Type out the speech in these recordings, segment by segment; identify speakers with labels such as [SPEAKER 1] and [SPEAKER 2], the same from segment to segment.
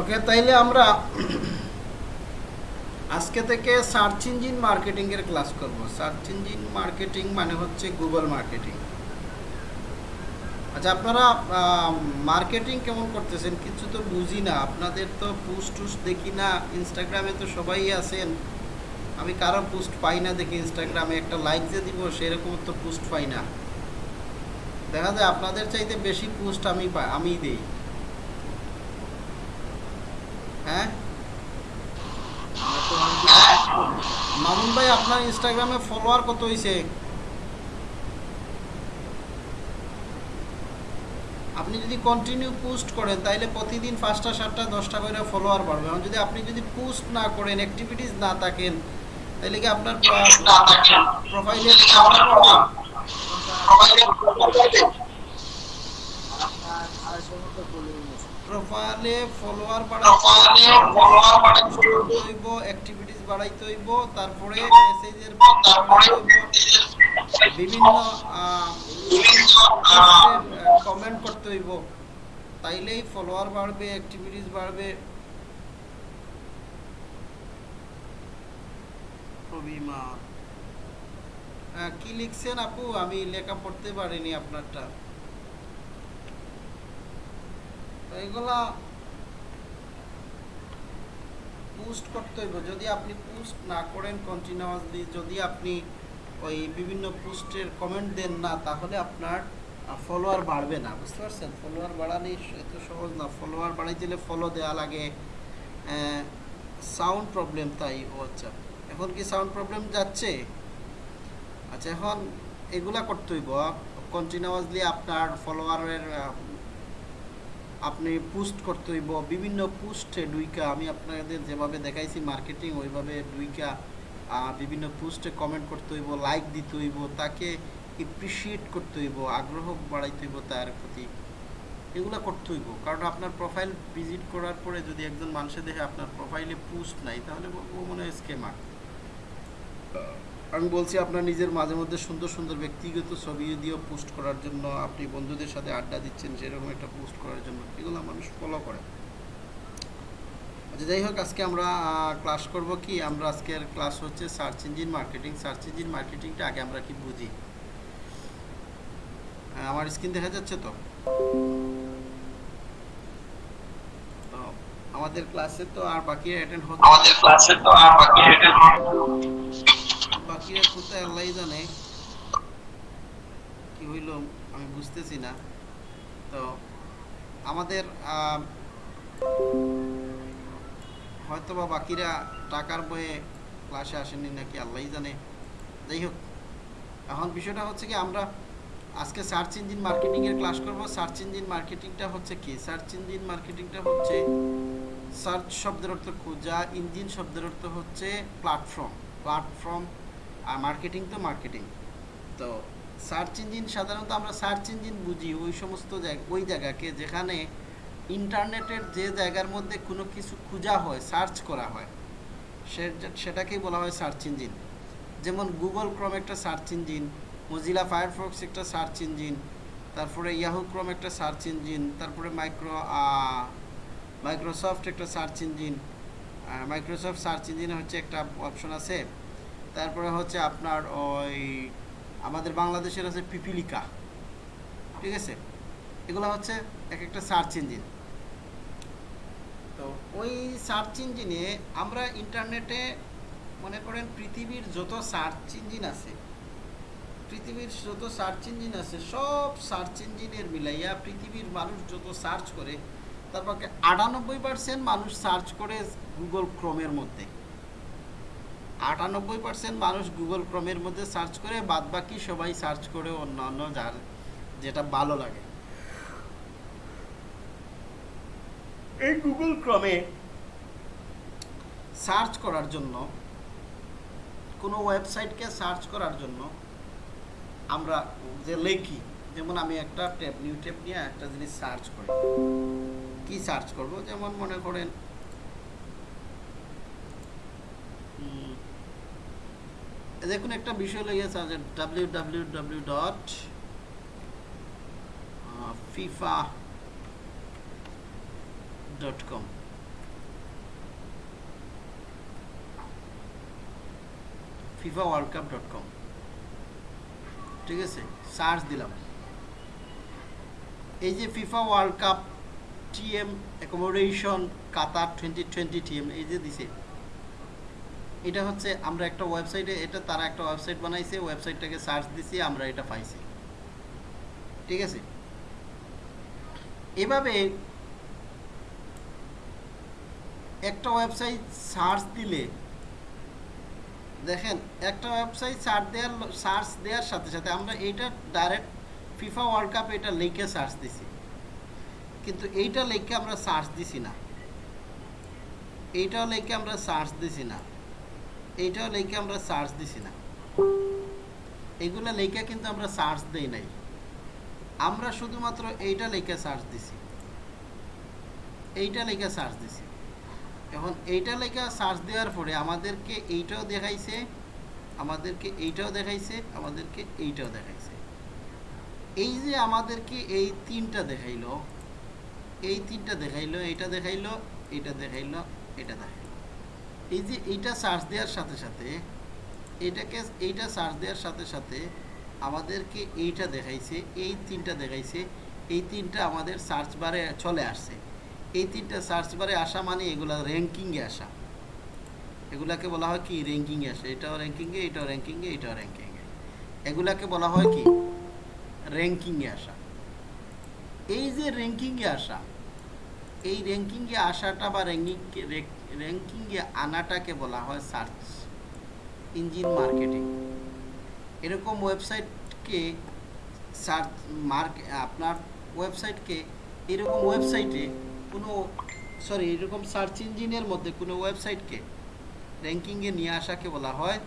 [SPEAKER 1] ওকে তাইলে আমরা আজকে থেকে সার্চ ইঞ্জিন মার্কেটিং এর ক্লাস করব। সার্চ ইঞ্জিন মার্কেটিং মানে হচ্ছে গুগল মার্কেটিং আচ্ছা আপনারা মার্কেটিং কেমন করতেছেন? কিছু তো বুঝি না। আপনাদের তো পোস্ট টুস্ট দেখি না। ইনস্টাগ্রামে তো সবাই আছেন। আমি কারও পোস্ট পাই না দেখি ইনস্টাগ্রামে একটা লাইক যে দিব, সেরকম তো পোস্ট পাই না। দেখা যায় আপনাদের চাইতে বেশি পোস্ট আমি পাই আমি দেই। হ্যাঁ? মামুন ভাই আপনার ইনস্টাগ্রামে ফলোয়ার কত হয়েছে আপনি যদি কন্টিনিউ পোস্ট করেন তাইলে প্রতিদিন পাঁচটা সাতটা দশটা করে ফলোয়ার বাড়বে। এখন যদি আপনি যদি পোস্ট না করেন অ্যাক্টিভিটিস না থাকেন তাহলে কি আপনার প্রোফাইলে প্রোফাইলে ফলোয়ার বাড়াইতে হইব অ্যাক্টিভিটিস বাড়াইতে হইব তারপরে মেসেজের বিভিন্ন কমেন্ট করতে হইব। তাইলেই ফলোয়ার বাড়বে অ্যাক্টিভিটিস বাড়বে। কি লিখছেন আপু? আমি লেখা পড়তে পারিনি আপনারটা। এগুলা পোস্ট করতে হইব। যদি আপনি পোস্ট না করেন কন্টিনিউয়াসলি যদি আপনি ওই বিভিন্ন পোস্টের কমেন্ট দেন না, তাহলে আপনার ফলোয়ার বাড়বে না। বুঝতে পারছেন? ফলোয়ার বাড়ানি এত সহজ না। ফলোয়ার বাড়াই দিলে ফলো দেওয়া লাগে সাউন্ড প্রবলেম তাই। ও আচ্ছা। এখন কি সাউন্ড প্রবলেম যাচ্ছে? আচ্ছা এখন এগুলা করতে হইব। কন্টিনিউয়াসলি আপনার ফলোয়ারের আপনি পোস্ট করতে হইব, বিভিন্ন পোস্টে ডুইকা আমি আপনাদের যেভাবে দেখাইছি মার্কেটিং ওইভাবে ডুইকা বিভিন্ন পোস্টে কমেন্ট করতে হইব লাইক দিতে হইব, তাকে এপ্রিসিয়েট করতে হইব, আগ্রহ বাড়াইতে হইব তার প্রতি। এগুলো করতে হইব, কারণ আপনার প্রোফাইল ভিজিট করার পরে যদি একজন মানুষের দেখে আপনার প্রোফাইলে পোস্ট নাই, তাহলে ও মনে হয় স্কেমার আমি বলছি আপনার নিজের মাঝে মধ্যে সুন্দর সুন্দর ব্যক্তিগত ছবি দিয়েও পোস্ট করার জন্য, আপনি বন্ধুদের সাথে আড্ডা দিচ্ছেন, সেরকম একটা পোস্ট করার জন্য। এগুলো মানুষ ফলো করে। আচ্ছা যাই হোক, আজকে আমরা ক্লাস করব কি? আমরা আজকের ক্লাস হচ্ছে search engine marketing search engine মার্কেটিংটা আগে আমরা কি বুঝি? আমার স্ক্রিন দেখা যাচ্ছে তো? আমাদের ক্লাসে তো আর বাকি অ্যাটেন্ড হচ্ছে
[SPEAKER 2] আমাদের ক্লাসে তো আর বাকি অ্যাটেন্ড
[SPEAKER 1] কোথায় আল্লাহ জানে। কি হইল আমি বুঝতেছি না। তো আমাদের হয়তোবা বাকিরা টাকার বয়ে ক্লাসে আসেনি নাকি আল্লাহই জানে। যাই হোক, এখন বিষয়টা হচ্ছে কি আমরা আজকে সার্চ ইঞ্জিন মার্কেটিংয়ের ক্লাস করব। সার্চ ইঞ্জিন মার্কেটিংটা হচ্ছে কি? সার্চ ইঞ্জিন মার্কেটিংটা হচ্ছে সার্চ শব্দের অর্থ খোঁজা ইঞ্জিন শব্দের অর্থ হচ্ছে প্ল্যাটফর্ম প্ল্যাটফর্ম আর মার্কেটিং তো মার্কেটিং তো সার্চ ইঞ্জিন সাধারণত আমরা সার্চ ইঞ্জিন বুঝি, ওই সমস্ত ওই জায়গাকে যেখানে ইন্টারনেটের যে জায়গার মধ্যে কোনো কিছু খোঁজা হয় সার্চ করা হয়, সে সেটাকেই বলা হয় সার্চ ইঞ্জিন যেমন গুগল ক্রম একটা সার্চ ইঞ্জিন মজিলা ফায়ারফক্স একটা সার্চ ইঞ্জিন তারপরে ইয়াহু ক্রম একটা সার্চ ইঞ্জিন তারপরে মাইক্রো মাইক্রোসফট একটা সার্চ ইঞ্জিন মাইক্রোসফট সার্চ ইঞ্জিনে হচ্ছে একটা অপশন আছে। তারপরে হচ্ছে আপনার ওই আমাদের বাংলাদেশের আছে পিপিলিকা, ঠিক আছে? এগুলো হচ্ছে এক একটা সার্চ ইঞ্জিন। তো ওই সার্চ ইঞ্জিনে আমরা ইন্টারনেটে মনে করেন পৃথিবীর যত সার্চ ইঞ্জিন আছে, পৃথিবীর যত সার্চ ইঞ্জিন আছে, সব সার্চ ইঞ্জিনের মিলাইয়া পৃথিবীর মানুষ যত সার্চ করে তারপর আটানব্বই পার্সেন্ট মানুষ সার্চ করে গুগল ক্রোমের মধ্যে। আটানব্বই পার্সেন্ট মানুষ গুগল ক্রমের মধ্যে সার্চ করে বাদ বাকি সবাই সার্চ করে অন্য অন্য যার যেটা ভালো লাগে। এই গুগল ক্রমে সার্চ করার জন্য, কোনো ওয়েবসাইটকে সার্চ করার জন্য আমরা যে লেখি, যেমন আমি একটা ট্যাব নিউ ট্যাব নিয়ে একটা জিনিস সার্চ করি। কি সার্চ করব? যেমন মনে করেন দেখুন একটা বিষয় লেগে আছে W W W dot FIFA dot com FIFA World Cup dot com ঠিক আছে সার্চ দিলাম। এই যে FIFA World Cup TM accommodation Qatar twenty twenty TM এই যে দিছে। এটা হচ্ছে আমরা একটা ওয়েবসাইটে এটা তারা একটা ওয়েবসাইট বানাইছে ওয়েবসাইটটাকে সার্চ দিছি, আমরা এটা পাইছি। ঠিক আছে? এভাবে একটা ওয়েবসাইট সার্চ দিলে, দেখেন, একটা ওয়েবসাইট সার্চ দেওয়ার সার্চ দেওয়ার সাথে সাথে আমরা এইটা ডাইরেক্ট ফিফা ওয়ার্ল্ড কাপ এটা লিখে সার্চ দিছি। কিন্তু এইটা লিখে আমরা সার্চ দিছি না। এইটাও লিখে আমরা সার্চ দিছি না। এইটাও লিখে আমরা সার্চ দিছি না। এগুলো লেখা কিন্তু আমরা সার্চ দেই নাই। আমরা শুধুমাত্র এইটা লেখা সার্চ দিছি। এইটা লেখা সার্চ দিছি। এখন এইটা লেখা সার্চ দেওয়ার পরে আমাদেরকে এইটাও দেখাইছে, আমাদেরকে এইটাও দেখাইছে, আমাদেরকে এইটাও দেখাইছে। এই যে আমাদেরকে এই তিনটা দেখাইলো, এই তিনটা দেখাইলো, এইটা দেখাইলো এইটা দেখাইলো এটা দেখাইলো। এই যে এইটা সার্চ দেওয়ার সাথে সাথে, এইটাকে, এইটা সার্চ দেওয়ার সাথে সাথে আমাদেরকে এইটা দেখাইছে, এই তিনটা দেখাইছে, এই তিনটা আমাদের সার্চ বারে চলে আসছে। এই তিনটা সার্চ বারে আসা মানে এগুলা র্যাঙ্কিংয়ে আসা। এগুলাকে বলা হয় কি? র্যাঙ্কিংয়ে আসে। এটাও র্যাঙ্কিংয়ে এটাও র্যাঙ্কিংয়ে এটাও র্যাঙ্কিংয়ে এগুলাকে বলা হয় কি? র্যাঙ্কিংয়ে আসা। এই যে র্যাঙ্কিংয়ে আসা, এই র্যাঙ্কিংয়ে আসাটা বা র্যাঙ্কিং র্যাঙ্কিংয়ে আনাটাকে বলা হয় সার্চ ইঞ্জিন মার্কেটিং এরকম ওয়েবসাইটকে সার্চ মার্ক আপনার ওয়েবসাইটকে এরকম ওয়েবসাইটে কোনো সরি এরকম সার্চ ইঞ্জিনের মধ্যে কোনো ওয়েবসাইটকে র্যাঙ্কিংয়ে নিয়ে আসাকে বলা হয়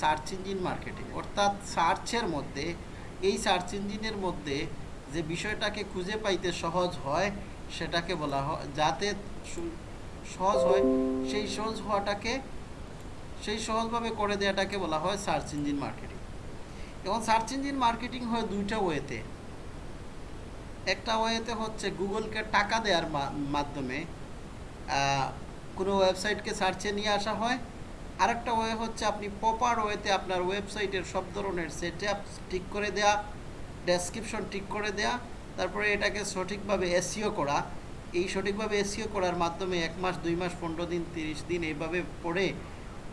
[SPEAKER 1] সার্চ ইঞ্জিন মার্কেটিং অর্থাৎ সার্চের মধ্যে, এই সার্চ ইঞ্জিনের মধ্যে যে বিষয়টাকে খুঁজে পাইতে সহজ হয়, সেটাকে বলা হয়, যাতে সহজ হয়। সেই সহজ হওয়াটাকে, সেই সহজভাবে করে দেওয়াটাকে বলা হয় সার্চ ইঞ্জিন মার্কেটিং। এবং সার্চ ইঞ্জিন মার্কেটিং হয় দুইটা ওয়েতে। একটা ওয়েতে হচ্ছে গুগলকে টাকা দেওয়ার মাধ্যমে কোনো ওয়েবসাইটকে সার্চে নিয়ে আসা হয়। আরেকটা ওয়ে হচ্ছে আপনি প্রপার ওয়েতে আপনার ওয়েবসাইটের সব ধরনের সেট ঠিক করে দেয়া, ডেসক্রিপশন ঠিক করে দেয়া, তারপরে এটাকে সঠিকভাবে এসিও করা। এই সঠিকভাবে এসিও করার মাধ্যমে এক মাস, দুই মাস, পনেরো দিন, তিরিশ দিন এইভাবে পড়ে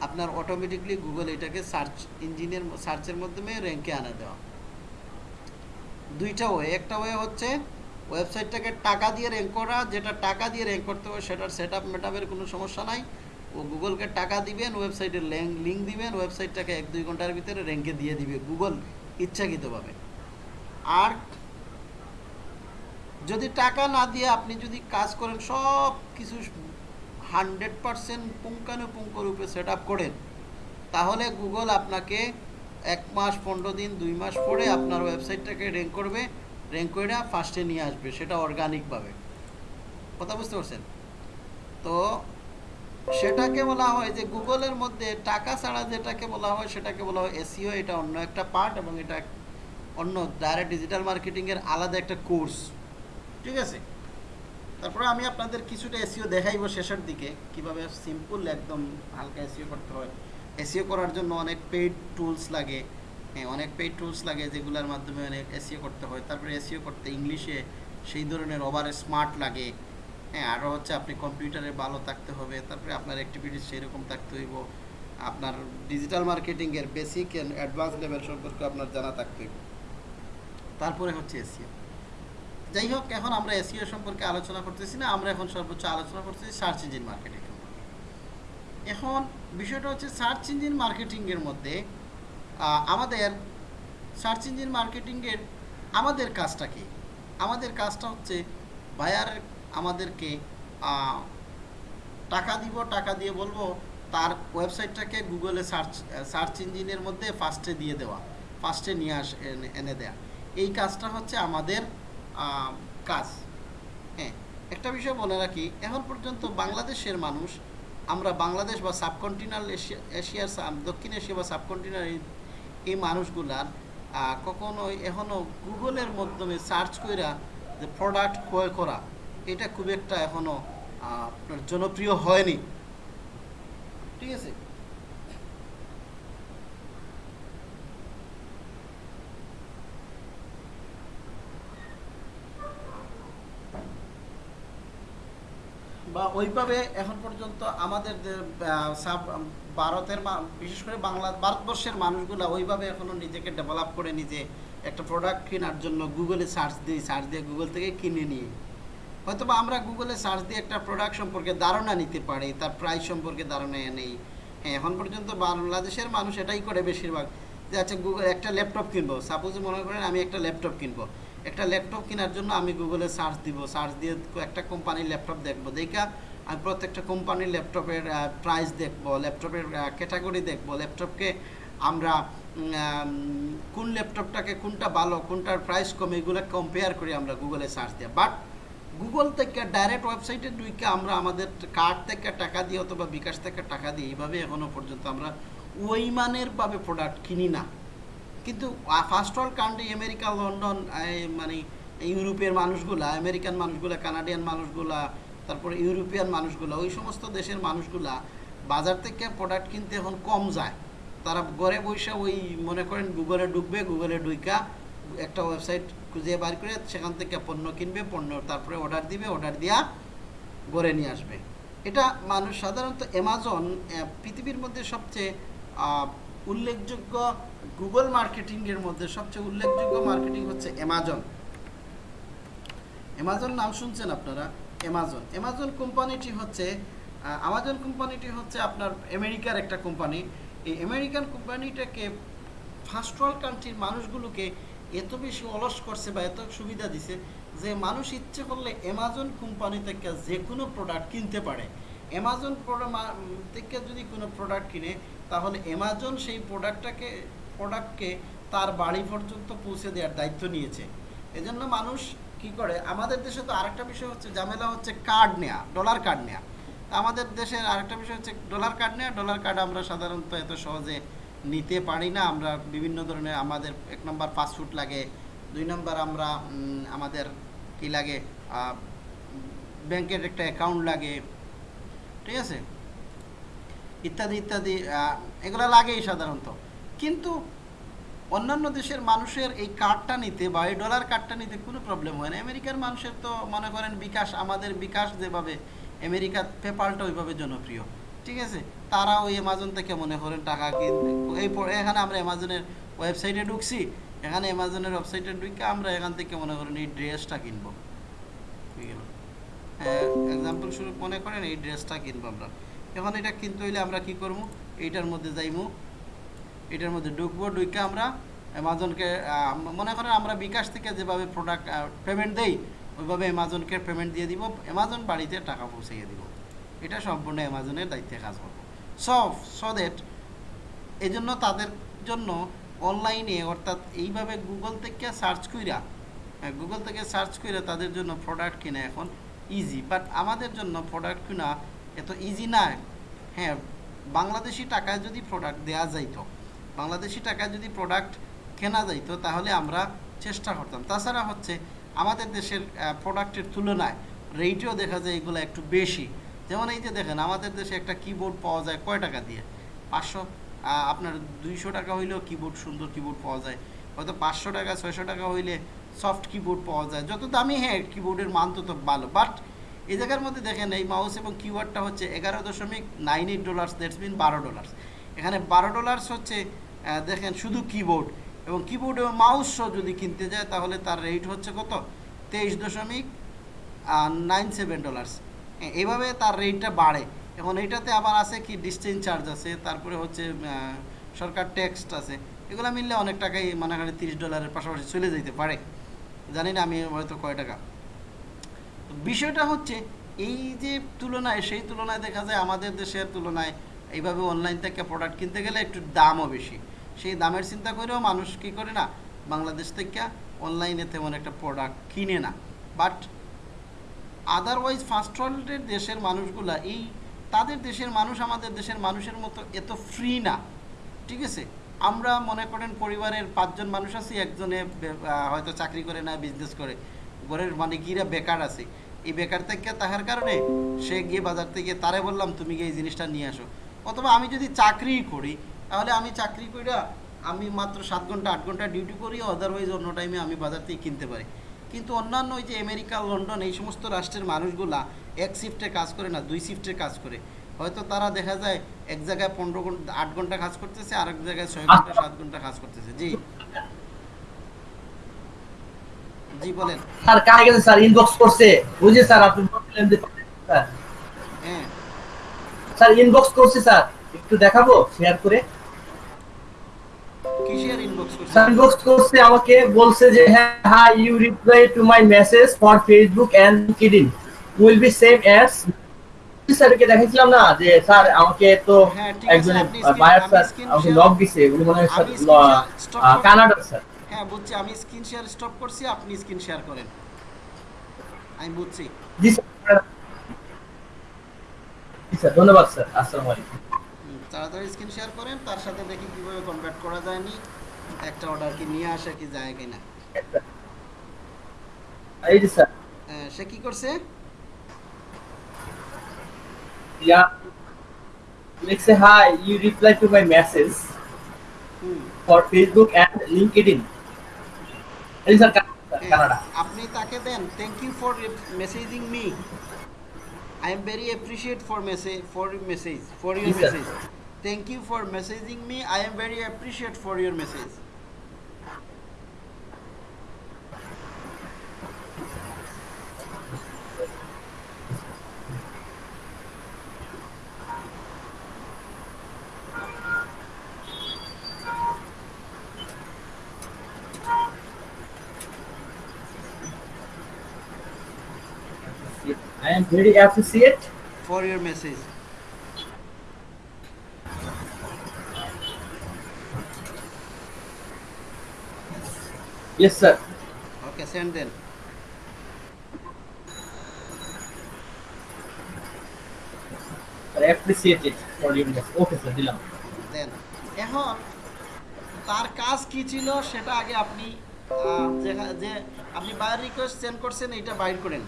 [SPEAKER 1] আপনার অটোমেটিকলি গুগল এটাকে সার্চ ইঞ্জিনের সার্চের মাধ্যমে র্যাঙ্কে আনা দেওয়া। দুইটা ওয়ে একটা ওয়ে হচ্ছে ওয়েবসাইটটাকে টাকা দিয়ে র্যাঙ্ক করা, যেটা টাকা দিয়ে র্যাঙ্ক করতে হবে সেটার সেট আপ মেটাপের কোনো সমস্যা নাই। ও গুগলকে টাকা দিবেন ওয়েবসাইটের লিঙ্ক দিবেন ওয়েবসাইটটাকে এক, দুই ঘণ্টার ভিতরে র্যাঙ্কে দিয়ে দিবে গুগল ইচ্ছাকৃতভাবে। আর যদি টাকা না দিয়ে আপনি যদি কাজ করেন, সব কিছু হান্ড্রেড পারসেন্ট পুঙ্খানুপুঙ্খ রূপে সেট আপ করেন, তাহলে গুগল আপনাকে এক মাস, পনেরো দিন, দুই মাস পরে আপনার ওয়েবসাইটটাকে র্যাঙ্ক করবে। র্যাঙ্ক করে ফার্স্টে নিয়ে আসবে, সেটা অর্গানিকভাবে কথা বুঝতে পারছেন? তো সেটাকে বলা হয় যে গুগলের মধ্যে টাকা ছাড়া যেটাকে বলা হয়, সেটাকে বলা হয় এসিও এটা অন্য একটা পার্ট এবং এটা অন্য ডাইরেক্ট ডিজিটাল মার্কেটিংয়ের আলাদা একটা কোর্স ঠিক আছে? তারপরে আমি আপনাদের কিছুটা এসিও দেখাইবো শেষের দিকে, কীভাবে সিম্পল একদম হালকা এসিও করতে হয়। এসিও করার জন্য অনেক পেইড টুলস লাগে হ্যাঁ অনেক পেইড টুলস লাগে যেগুলোর মাধ্যমে অনেক এসিও করতে হয়। তারপরে এসিও করতে ইংলিশে সেই ধরনের ওভার স্মার্ট লাগে হ্যাঁ আরও হচ্ছে আপনি কম্পিউটারে ভালো থাকতে হবে, তারপরে আপনার অ্যাক্টিভিটিস সেরকম থাকতে হইব। আপনার ডিজিটাল মার্কেটিংয়ের বেসিক অ্যান্ড অ্যাডভান্স লেভেল সম্পর্কে আপনার জানা থাকতে হইব। তারপরে হচ্ছে এসিও যাই হোক, এখন আমরা এসিও সম্পর্কে আলোচনা করতেছি না, আমরা এখন সর্বোচ্চ আলোচনা করতেছি সার্চ ইঞ্জিন মার্কেটিং এখন বিষয়টা হচ্ছে সার্চ ইঞ্জিন মার্কেটিংয়ের মধ্যে আমাদের সার্চ ইঞ্জিন মার্কেটিংয়ের আমাদের কাজটা কি? আমাদের কাজটা হচ্ছে বায়ার আমাদেরকে টাকা দিব, টাকা দিয়ে বলব, তার ওয়েবসাইটটাকে গুগলে সার্চ সার্চ ইঞ্জিনের মধ্যে ফার্স্টে দিয়ে দেওয়া ফার্স্টে নিয়ে আস এনে- দেয়া। এই কাজটা হচ্ছে আমাদের কাজ। হ্যাঁ একটা বিষয় বলে রাখি, এখন পর্যন্ত বাংলাদেশের মানুষ, আমরা বাংলাদেশ বা সাবকন্টিনাল এশিয়া এশিয়ার দক্ষিণ এশিয়া বা সাবকন্টিনাল এই মানুষগুলার কখনোই এখনও গুগলের মাধ্যমে সার্চ কইরা যে প্রোডাক্ট ক্রয় করা, এটা খুব একটা এখনও আপনার জনপ্রিয় হয়নি। ঠিক আছে? বা ওইভাবে এখন পর্যন্ত আমাদের সাব- ভারতের বিশেষ করে বাংলা, ভারতবর্ষের মানুষগুলো ওইভাবে এখনও নিজেকে ডেভেলপ করে নিজে একটা প্রোডাক্ট কেনার জন্য গুগলে সার্চ দিই সার্চ দিয়ে গুগল থেকে কিনে নিই হয়তো আমরা গুগলে সার্চ দিয়ে একটা প্রোডাক্ট সম্পর্কে ধারণা নিতে পারি, তার প্রাইস সম্পর্কে ধারণা নেই। হ্যাঁ এখন পর্যন্ত বাংলাদেশের মানুষ এটাই করে বেশিরভাগ যে আচ্ছা গুগল একটা ল্যাপটপ কিনবো। সাপোজ মনে করেন আমি একটা ল্যাপটপ কিনবো। একটা ল্যাপটপ কেনার জন্য আমি গুগলে সার্চ দিব। সার্চ দিয়ে একটা কোম্পানির ল্যাপটপ দেখব। দেখা আমি প্রত্যেকটা কোম্পানির ল্যাপটপের প্রাইস দেখব ল্যাপটপের ক্যাটাগরি দেখব। ল্যাপটপকে আমরা কোন ল্যাপটপটাকে কোনটা ভালো, কোনটার প্রাইস কম, এগুলো কম্পেয়ার করি আমরা গুগলে সার্চ দিয়ে। বাট গুগল থেকে ডাইরেক্ট ওয়েবসাইটে ঢুকে আমরা আমাদের কার্ড থেকে টাকা দিয়ে অথবা বিকাশ থেকে টাকা দিয়ে এইভাবে এখনও পর্যন্ত আমরা ওই মানের ভাবে প্রোডাক্ট কিনি না। কিন্তু first world country America London মানে ইউরোপের মানুষগুলা, আমেরিকান মানুষগুলা, কানাডিয়ান মানুষগুলা, তারপরে ইউরোপিয়ান মানুষগুলা, ওই সমস্ত দেশের মানুষগুলা বাজার থেকে প্রোডাক্ট কিনতে এখন কম যায়। তারা ঘরে বসে ওই, মনে করেন গুগলে ঢুকবে গুগলে ঢুইকা একটা ওয়েবসাইট খুঁজে বার করে সেখান থেকে পণ্য কিনবে, পণ্য তারপরে অর্ডার দিবে অর্ডার দিয়া ঘরে নিয়ে আসবে। এটা মানুষ সাধারণত অ্যামাজন পৃথিবীর মধ্যে সবচেয়ে উল্লেখযোগ্য গুগল মার্কেটিংয়ের মধ্যে সবচেয়ে উল্লেখযোগ্য মার্কেটিং হচ্ছে অ্যামাজন। অ্যামাজন নাম শুনছেন আপনারা? অ্যামাজন। অ্যামাজন কোম্পানিটি হচ্ছে আমাজন কোম্পানিটি হচ্ছে আপনার আমেরিকার একটা কোম্পানি। এই আমেরিকান কোম্পানিটাকে ফার্স্ট ওয়ার্ল্ড কান্ট্রির মানুষগুলোকে এত বেশি অলস করছে বা এত সুবিধা দিছে যে মানুষ ইচ্ছে করলে অ্যামাজন কোম্পানি থেকে যে কোনো প্রোডাক্ট কিনতে পারে। অ্যামাজন থেকে যদি কোনো প্রোডাক্ট কিনে তাহলে অ্যামাজন সেই প্রোডাক্টটাকে প্রোডাক্টকে তার বাড়ি পর্যন্ত পৌঁছে দেওয়ার দায়িত্ব নিয়েছে। এজন্য মানুষ কি করে, আমাদের দেশে তো আরেকটা বিষয় হচ্ছে, ঝামেলা হচ্ছে কার্ড নেওয়া ডলার কার্ড নেওয়া তা আমাদের দেশের আরেকটা বিষয় হচ্ছে ডলার কার্ড নেওয়া ডলার কার্ড আমরা সাধারণত এত সহজে নিতে পারি না। আমরা বিভিন্ন ধরনের আমাদের এক নম্বর পাসপোর্ট লাগে, দুই নম্বর আমরা আমাদের কি লাগে ব্যাংকের একটা অ্যাকাউন্ট লাগে, ঠিক আছে? ইত্যাদি ইত্যাদি এগুলো লাগেই সাধারণত। কিন্তু অন্যান্য দেশের মানুষের এই কার্ডটা নিতে বা এই ডলার কার্ডটা নিতে কোনো প্রবলেম হয় না। আমেরিকার মানুষের তো মনে করেন বিকাশ, আমাদের বিকাশ যেভাবে আমেরিকার পেপালটা ওইভাবে জনপ্রিয়। ঠিক আছে? তারা ওই অ্যামাজন থেকে মনে করেন টাকা এই এখানে আমরা অ্যামাজনের ওয়েবসাইটে ঢুকছি। এখানে অ্যামাজনের ওয়েবসাইটে ঢুকে আমরা এখান থেকে মনে করেন এই ড্রেসটা কিনবো। হয়ে এক্সাম্পল স্বরূপ মনে করেন এই ড্রেসটা কিনবো আমরা। এখন এটা কিনতে হইলে আমরা কি করব এইটার মধ্যে যাইমু। এটার মধ্যে ঢুকবো ঢুকে আমরা অ্যামাজনকে মনে করেন আমরা বিকাশ থেকে যেভাবে প্রোডাক্ট পেমেন্ট দেই, ওইভাবে অ্যামাজনকে পেমেন্ট দিয়ে দিব। অ্যামাজন বাড়িতে টাকা পৌঁছাইয়ে দিব। এটা সম্পূর্ণ অ্যামাজনের দায়িত্বে কাজ করব। সব সো দ্যাট এই জন্য তাদের জন্য অনলাইনে অর্থাৎ এইভাবে গুগল থেকে সার্চ কইরা গুগল থেকে সার্চ করে তাদের জন্য প্রোডাক্ট কিনা এখন ইজি বাট আমাদের জন্য প্রোডাক্ট কিনা এত ইজি না। হ্যাঁ বাংলাদেশি টাকায় যদি প্রোডাক্ট দেওয়া যাইতো, বাংলাদেশি টাকায় যদি প্রোডাক্ট কেনা যাইতো, তাহলে আমরা চেষ্টা করতাম। তাছাড়া হচ্ছে, আমাদের দেশের প্রোডাক্টের তুলনায় রেটও দেখা যায় এগুলো একটু বেশি। যেমন এই যে দেখেন, আমাদের দেশে একটা কিবোর্ড পাওয়া যায় কয় টাকা দিয়ে? পাঁচশো আপনার দুইশো টাকা হইলেও কিবোর্ড সুন্দর কিবোর্ড পাওয়া যায়। হয়তো পাঁচশো টাকা, ছয়শো টাকা হইলে সফট কিবোর্ড পাওয়া যায়। যত দামি হ্যাঁ কিবোর্ডের মান তো তো ভালো। বাট এই জায়গার মধ্যে দেখেন এই মাউস এবং কিবোর্ডটা হচ্ছে এগারো দশমিক nine eight dollars that's mean বারো ডলার্স এখানে বারো ডলার্স হচ্ছে দেখেন শুধু কিবোর্ড এবং কিবোর্ড এবং মাউস সহ যদি কিনতে যায় তাহলে তার রেট হচ্ছে কত? তেইশ দশমিক নাইন সেভেন ডলার্স এইভাবে তার রেটটা বাড়ে। এখন এইটাতে আবার আছে কি ডিস্টেন্স চার্জ আছে, তারপরে হচ্ছে সরকার ট্যাক্স আছে। এগুলো মিললে অনেক টাকাই মানে হয় তিরিশ ডলারের পাশাপাশি চলে যেতে পারে। জানি না আমি হয়তো কয় টাকা। বিষয়টা হচ্ছে, এই যে তুলনায়, সেই তুলনায় দেখা যায় আমাদের দেশের তুলনায় এইভাবে অনলাইন থেকে প্রোডাক্ট কিনতে গেলে একটু দামও বেশি। সেই দামের চিন্তা করেও মানুষ কী করে না, বাংলাদেশ থেকে অনলাইনে তেমন একটা প্রোডাক্ট কিনে না। বাট আদারওয়াইজ ফার্স্ট ওয়ার্ল্ডের দেশের মানুষগুলা, এই তাদের দেশের মানুষ আমাদের দেশের মানুষের মতো এত ফ্রি না। ঠিক আছে? আমরা মনে করেন পরিবারের পাঁচজন মানুষ আছি, একজনে হয়তো চাকরি করে না বিজনেস করে। ঘরের মানে গিরা বেকার আছে। এই বেকার থেকে তাহার কারণে সে গিয়ে বাজার থেকে, তারে বললাম, তুমি গিয়ে এই জিনিসটা নিয়ে আসো। অথবা আমি যদি চাকরিই করি, তাহলে আমি চাকরি কইরা আমি মাত্র সাত ঘণ্টা, আট ঘণ্টা ডিউটি করি আদারওয়াইজ অন্য টাইমে আমি বাজার থেকে কিনতে পারি। কিন্তু অন্যান্য ওই যে আমেরিকা লন্ডন এই সমস্ত রাষ্ট্রের মানুষগুলা এক শিফটে কাজ করে না, দুই শিফটে কাজ করে। হয়তো তারা দেখা যায় এক জায়গায় পনেরো ঘণ্টা, আট ঘণ্টা কাজ করতেছে আর এক জায়গায় ছয় ঘণ্টা, সাত ঘণ্টা কাজ করতেছে। জি। জি বলেন।
[SPEAKER 3] স্যার কারে গেছে স্যার ইনবক্স করছে? বুঝে স্যার আপনি বললেন যে স্যার।
[SPEAKER 1] হ্যাঁ।
[SPEAKER 3] স্যার ইনবক্স করছে স্যার। একটু দেখাবো শেয়ার করে।
[SPEAKER 1] ইনবক্স করছে?
[SPEAKER 3] স্যার ইনবক্স করছে আমাকে বলছে যে হ্যাঁ হ্যাঁ you reply to my message for Facebook and will be same as স্যারকে দেখাইছিলাম না? যে স্যার আমাকে তো
[SPEAKER 1] হ্যাঁ,
[SPEAKER 3] একজন বায়ার স্যার আমাকে
[SPEAKER 1] share-
[SPEAKER 3] লগ দিছে। উনি মনে হয়। কানাডার স্যার।
[SPEAKER 1] হ্যাঁ বুঝছি। আমি স্ক্রিন শেয়ার স্টপ করছি আপনি স্ক্রিন শেয়ার করেন। আমি বুঝছি।
[SPEAKER 3] জি স্যার ধন্যবাদ স্যার আসসালামু আলাইকুম।
[SPEAKER 1] তাড়াতাড়ি স্ক্রিন শেয়ার করেন তার সাথে দেখি কীভাবে কনভার্ট করা যায়নি একটা অর্ডার কি নিয়ে আসা কি যায় কিনা।
[SPEAKER 3] এই যে স্যার।
[SPEAKER 1] আহ, সে কি করছে?
[SPEAKER 3] Yeah. Let's say hi. You reply to my message
[SPEAKER 1] হুম।
[SPEAKER 3] for Facebook and LinkedIn. এই স্যার
[SPEAKER 1] হ্যাঁ,
[SPEAKER 3] কানাডা
[SPEAKER 1] আপনি তাকে দেন। Thank you for messaging me I am very appreciate for message for message
[SPEAKER 3] for your
[SPEAKER 1] message thank you for messaging me I am very appreciate for your message
[SPEAKER 3] I am very appreciate.
[SPEAKER 1] For your message
[SPEAKER 3] Yes, sir.
[SPEAKER 1] Okay send then
[SPEAKER 3] I appreciate it for your message. Okay, sir. দিলাম।
[SPEAKER 1] দেন এখন তার কাজ কি ছিল সেটা আগে আপনি আহ, যেখা- যে আপনি বায়ার রিকোয়েস্ট সেন্ড করছেন এটা বাইর করেন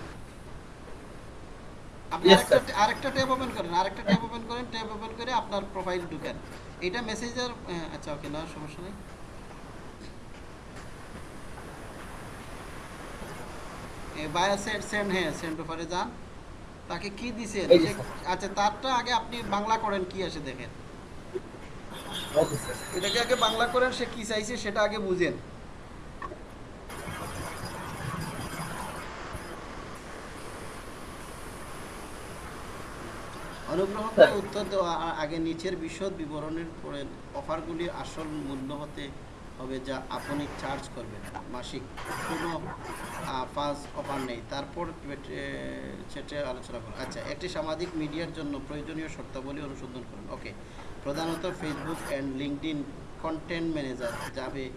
[SPEAKER 1] আপনি আরেকটা আরেকটা ট্যাব ওপেন করেন আরেকটা ট্যাব ওপেন করেন ট্যাব ওপেন করে আপনার প্রোফাইল ঢুকেন। এটা মেসেজের আচ্ছা ওকে না সমস্যা নেই। সেন্ড সেন্ড হ্যাঁ সেন্ড ওভারে যান। তাকে কি সে- আচ্ছা তারটা আগে আপনি বাংলা করেন কি আসে দেখেন. এটাকে আগে বাংলা করেন সে কি চাইছে সেটা আগে বুঝেন। অনুগ্রহ করে উত্তর দেওয়া আ- আগে নিচের বিশদ বিবরণের পরে অফারগুলির আসল মূল্য হতে হবে যা আপনি চার্জ করবেন। মাসিক কোনো পাস অফার নেই। তারপর সেটা আলোচনা করুন। আচ্ছা একটি সামাজিক মিডিয়ার জন্য প্রয়োজনীয় শর্তাবলী অনুসন্ধান করুন। ওকে প্রধানত Facebook and LinkedIn content manager যাবে।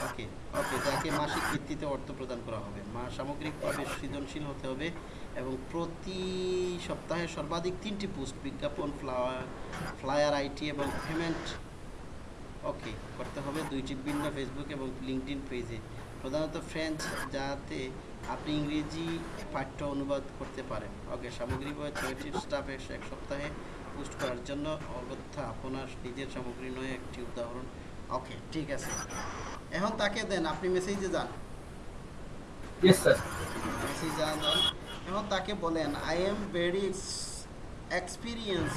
[SPEAKER 1] ওকে ওকে যাকে মাসিক ভিত্তিতে অর্থ প্রদান করা হবে। মা সামগ্রিকভাবে সৃজনশীল হতে হবে। এবং প্রতি সপ্তাহে সর্বাধিক তিনটি পোস্ট বিজ্ঞাপন ফ্লাওয়ার ফ্লায়ার আইটি এবং পেমেন্ট। ওকে করতে হবে দুইটি ভিন্ন ফেসবুক এবং লিঙ্কডিন পেজে। প্রধানত ফ্রেঞ্চ যাতে আপনি ইংরেজি পাঠ্য অনুবাদ করতে পারেন। ওকে সামগ্রিকভাবে ছয়টি স্টাফ এক সপ্তাহে পোস্ট করার জন্য অগত্যা আপনার নিজের সামগ্রী নয় একটি উদাহরণ। ওকে ঠিক আছে। এখন তাকে দেন আপনি মেসেজে যান। মেসেজ যান। যান এখন তাকে বলেন I am very experience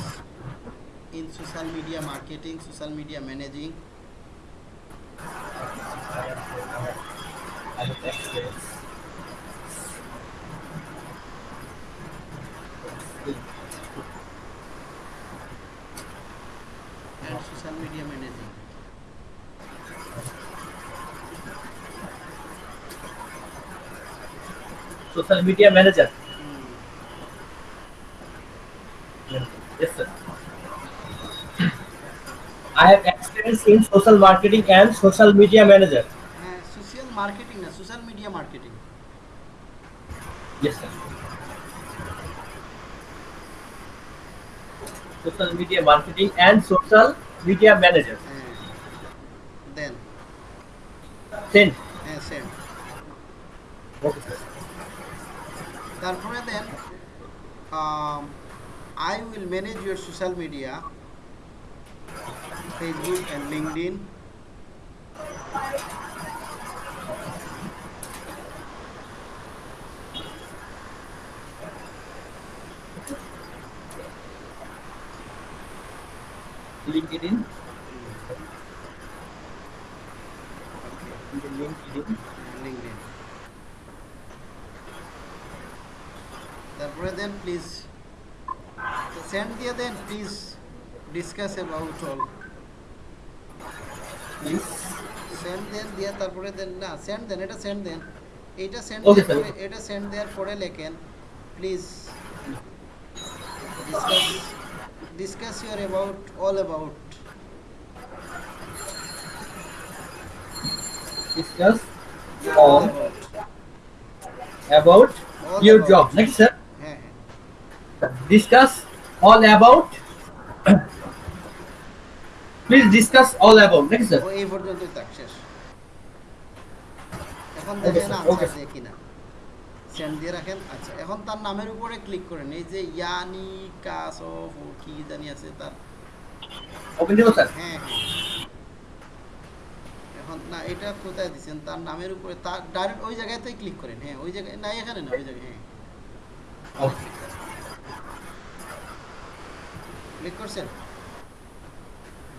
[SPEAKER 1] in social media marketing social media managing
[SPEAKER 3] I have experience.
[SPEAKER 1] and social media managing.
[SPEAKER 3] Social media manager. Yes, sir. I have experience in social marketing and social media manager.
[SPEAKER 1] হ্যাঁ social marketing না social media marketing
[SPEAKER 3] Yes, sir. Social media marketing and social media manager.
[SPEAKER 1] হ্যাঁ দেন
[SPEAKER 3] Ten.
[SPEAKER 1] হ্যাঁ same
[SPEAKER 3] Okay, sir.
[SPEAKER 1] তারপরে দেন I will manage your social media, Facebook and
[SPEAKER 3] LinkedIn.
[SPEAKER 1] LinkedIn.
[SPEAKER 3] LinkedIn.
[SPEAKER 1] LinkedIn. the brother please send দিয়ে then please discuss about all
[SPEAKER 3] please
[SPEAKER 1] send then দিয়ে তারপরে দেন না send দেন এটা send দেন এইটা send
[SPEAKER 3] Okay,
[SPEAKER 1] দেওয়ার
[SPEAKER 3] sir.
[SPEAKER 1] পরে এটা সেন্ড দেওয়ার পরে লেখেন please discuss discuss your about all about
[SPEAKER 3] discuss all about
[SPEAKER 1] All
[SPEAKER 3] your
[SPEAKER 1] about.
[SPEAKER 3] Job নাকি স্যার
[SPEAKER 1] হ্যাঁ হ্যাঁ
[SPEAKER 3] discuss all about. Please discuss all about. নাকি স্যার
[SPEAKER 1] ও এই পর্যন্তই থাক শেষ। এখন দেখেন
[SPEAKER 3] sir.
[SPEAKER 1] Answer
[SPEAKER 3] sir.
[SPEAKER 1] দিয়ে কিনা সেন্ড দিয়ে রাখেন। আচ্ছা এখন তার নামের উপরে ক্লিক করেন। এই যে ইয়ানি কাস ও কি জানি আছে তার।
[SPEAKER 3] ওপেন দিব স্যার
[SPEAKER 1] হ্যাঁ এখন না এটা কোথায় দিচ্ছেন তার নামের উপরে তার ডাইরেক্ট ওই জায়গাতেই ক্লিক করেন। হ্যাঁ ওই জায়গায় না এখানে না ওই জায়গায় হ্যাঁ।
[SPEAKER 3] ওকে
[SPEAKER 1] ক্লিক করছেন?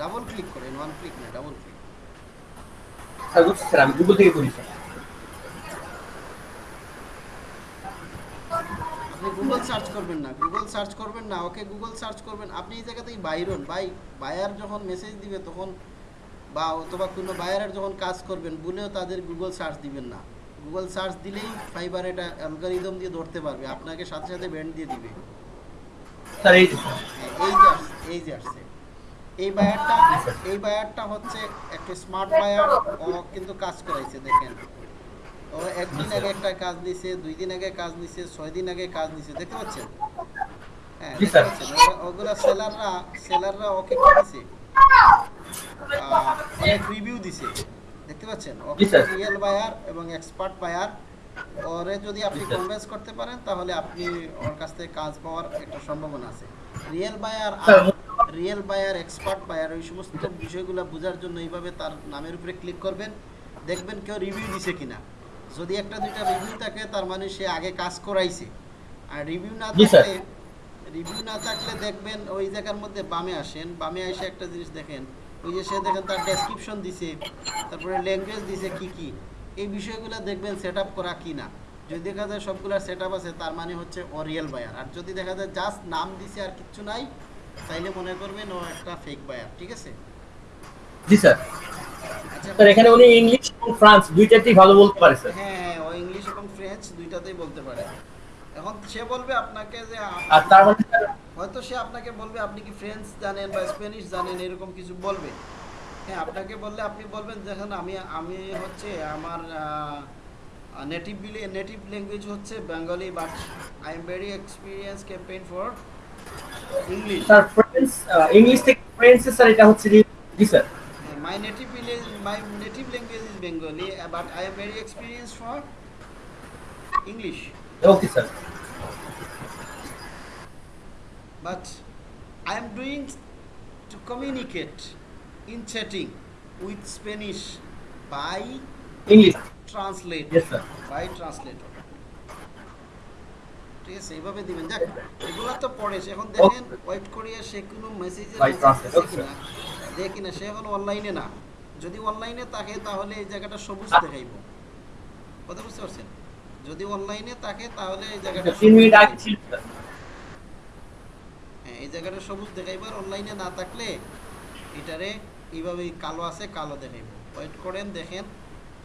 [SPEAKER 1] ডাবল ক্লিক করেন ওয়ান ক্লিক না ডাবল ক্লিক
[SPEAKER 3] স্যার আমি গুগল থেকে করি
[SPEAKER 1] আপনি গুগল সার্চ করবেন না গুগল সার্চ করবেন না ওকে গুগল সার্চ করবেন। আপনি এই জায়গাতেই বাইরন বাই বায়ার যখন মেসেজ দিবে তখন বা অথবা কোনো বায়ারের যখন কাজ করবেন বলেও তাদের গুগল সার্চ দিবেন না। গুগল সার্চ দিলেই ফাইবার এটা অ্যালগোরিদম দিয়ে ধরতে পারবে আপনাকে সাথে সাথে ব্যান্ড দিয়ে দিবে।
[SPEAKER 3] স্যার এই যে। স্যার
[SPEAKER 1] এই যে এই যে আসছে। এই বায়ারটা এই বায়ারটা হচ্ছে একটা স্মার্ট বায়ার কিন্তু কাজ করাইছে দেখেন। ও একদিন আগে একটা কাজ নিছে দুই দিন আগে কাজ নিছে ছয় দিন আগে কাজ নিছে দেখতে পাচ্ছেন? হ্যাঁ ওগুলা সেলাররা সেলাররা ওকে কি দিছে? অনেক রিভিউ দিছে দেখতে পাচ্ছেন? ওকে রিয়েল বায়ার এবং এক্সপার্ট বায়ার ওরে যদি আপনি কনভিন্স করতে পারেন তাহলে আপনি ওর কাছ থেকে কাজ পাওয়ার একটা সম্ভাবনা আছে। Real
[SPEAKER 3] buyer
[SPEAKER 1] real buyer expert buyer ওই সমস্ত বিষয়গুলো বোঝার জন্য এইভাবে তার নামের উপরে ক্লিক করবেন। দেখবেন কেউ রিভিউ দিছে কিনা। যদি একটা দুইটা রিভিউ থাকে তার মানে সে আগে কাজ করাইছে। আর রিভিউ না থাকলে রিভিউ না থাকলে দেখবেন ওই জায়গার মধ্যে বামে আসেন। বামে এসে একটা জিনিস দেখেন। ওই যে সে দেখেন তার ডেসক্রিপশন দিছে তারপরে ল্যাঙ্গুয়েজ দিছে কি কি। এই বিষয়গুলো দেখবেন সেট করা কি না? যদি দেখা যায় সবগুলোর সেট আছে তার মানে হচ্ছে ও রিয়েল বায়ার আর যদি দেখা যায় জাস্ট নাম দিছে আর কিচ্ছু নাই তাইলে মনে করবেন ও একটা ফেক বায়ার ঠিক আছে?
[SPEAKER 3] জি স্যার।
[SPEAKER 1] আচ্ছা
[SPEAKER 3] স্যার এখানে উনি ইংলিশ এবং ফ্রান্স দুইটাতেই ভালো বলতে পারে স্যার।
[SPEAKER 1] হ্যাঁ হ্যাঁ ও ইংলিশ এবং ফ্রেঞ্চ দুইটাতেই বলতে পারে। এখন সে বলবে আপনাকে যে
[SPEAKER 3] আর তার মানে
[SPEAKER 1] হয়তো সে আপনাকে বলবে আপনি কি ফ্রেঞ্চ জানেন বা স্প্যানিশ জানেন এরকম কিছু বলবে। হ্যাঁ আপনাকে বললে আপনি বলবেন দেখেন আমি আমি হচ্ছে আমার নেটিভ নেটিভ ল্যাঙ্গুয়েজ হচ্ছে Bengali but I am very experience campaign for English
[SPEAKER 3] sir French English থেকে ফ্রেন্সে স্যার এটা হচ্ছে জি sir
[SPEAKER 1] my native my native language is Bengali but I am very experience for English
[SPEAKER 3] okay sir
[SPEAKER 1] but I am doing to communicate. In chatting with Spanish by
[SPEAKER 3] English
[SPEAKER 1] translator.
[SPEAKER 3] Yes sir
[SPEAKER 1] by translator. ঠিক আছে এইভাবে দিবেন। যাক এগুলো তো পড়ে এখন দেখেন ওয়েট করিয়া সে কোনো মেসেজের দেখি না সে এখন অনলাইনে না। যদি অনলাইনে থাকে তাহলে এই জায়গাটা সবুজ দেখাইব। কথা বুঝতে পারছেন? যদি অনলাইনে থাকে তাহলে এই জায়গাটা
[SPEAKER 3] তিন মিনিট আগে ছিল
[SPEAKER 1] হ্যাঁ এই জায়গাটা সবুজ দেখাইবার অনলাইনে না থাকলে এটারে এইভাবে কালো আছে কালো দেখাইব। ওয়েট করেন দেখেন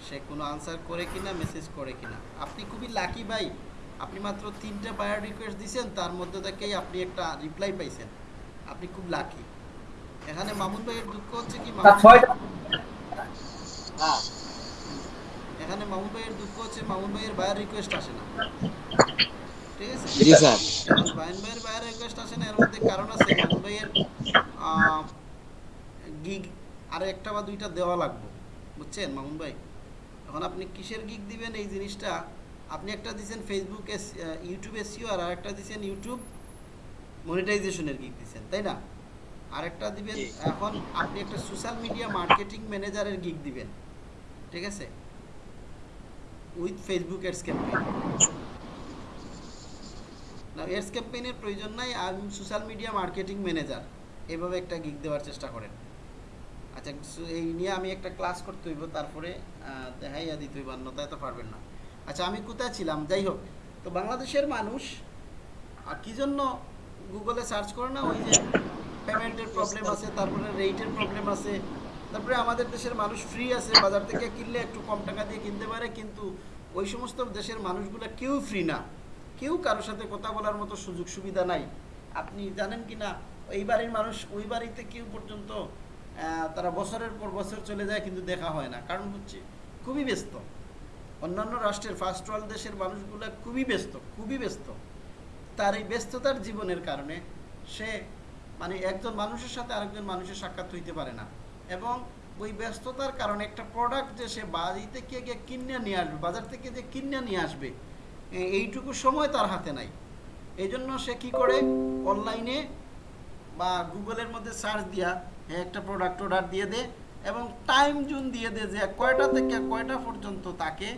[SPEAKER 1] সে কোনো আনসার করে কিনা মেসেজ করে কিনা। আপনি খুবই লাকি ভাই। আপনি মাত্র তিনটা বায়ার রিকোয়েস্ট দিয়েছেন তার মধ্যে থেকেই আপনি একটা রিপ্লাই পাইছেন। আপনি খুব লাকি এখানে মামুন ভাইয়ের দুঃখ হচ্ছে কি
[SPEAKER 3] ছয়টা
[SPEAKER 1] এখানে মামুন ভাইয়ের দুঃখ হচ্ছে মামুন ভাইয়ের বায়ার রিকোয়েস্ট আসে না। ঠিক আছে?
[SPEAKER 4] জি স্যার।
[SPEAKER 1] বাইন ভাইয়ের বাইরে রিকোয়েস্ট আসে না এর মধ্যে কারণ আছে। মামুন ভাইয়ের গিগ আর একটা বা দুইটা দেওয়া লাগবে। বুঝছেন মামুন ভাই? এখন আপনি কিসের গিগ দিবেন এই জিনিসটা? আপনি একটা দিছেন ফেসবুক ইউটিউব এসিও আর আরেকটা দিছেন ইউটিউব মনিটাইজেশনের গিগ দিছেন তাই না? আরেকটা দিবেন এখন আপনি একটা সোশ্যাল মিডিয়া মার্কেটিং ম্যানেজারের গিগ দিবেন ঠিক আছে? উইথ ফেসবুক এডস ক্যাম্পেইন না এডস ক্যাম্পেইনের প্রয়োজন নাই আমি সোশ্যাল মিডিয়া মার্কেটিং ম্যানেজার এভাবে একটা গিগ দেওয়ার চেষ্টা করেন। আচ্ছা এই নিয়ে আমি একটা ক্লাস করতে হইব, তারপরে দেখাইয়া দিতে হইব অন্যতায় তো পারবেন না। আচ্ছা আমি কোথায় ছিলাম? যাই হোক, তো বাংলাদেশের মানুষ কি জন্য গুগলে সার্চ করে না? ওই যে পেমেন্টের প্রবলেম আছে, তারপরে রেটের প্রবলেম আছে, তারপরে আমাদের দেশের মানুষ ফ্রি আছে, বাজার থেকে কিনলে একটু কম টাকা দিয়ে কিনতে পারে, কিন্তু ওই সমস্ত দেশের মানুষগুলো কেউ ফ্রি না। কেউ কারোর সাথে কথা বলার মতো সুযোগ সুবিধা নাই। আপনি জানেন কি না এই বাড়ির মানুষ, ওই বাড়িতে কেউ পর্যন্ত তারা বছরের পর বছর চলে যায় কিন্তু দেখা হয় না। কারণ হচ্ছে খুবই ব্যস্ত। অন্যান্য রাষ্ট্রের ফার্স্ট ওয়ার্ল্ড দেশের মানুষগুলো খুবই ব্যস্ত খুবই ব্যস্ত। তার এই ব্যস্ততার জীবনের কারণে সে মানে একজন মানুষের সাথে আরেকজন মানুষের সাক্ষাৎ হইতে পারে না। এবং ওই ব্যস্ততার কারণে একটা প্রোডাক্ট যে সে বাড়ি থেকে গিয়ে কিনে নিয়ে আসবে, বাজার থেকে যে কিনে নিয়ে আসবে এইটুকু সময় তার হাতে নাই। এই জন্য সে কি করে? অনলাইনে বা গুগলের মধ্যে সার্চ দিয়া একটা প্রোডাক্ট অর্ডার দিয়ে দে এবং টাইম জোন দিয়ে দে যে কয়টা থেকে কয়টা পর্যন্ত তাকে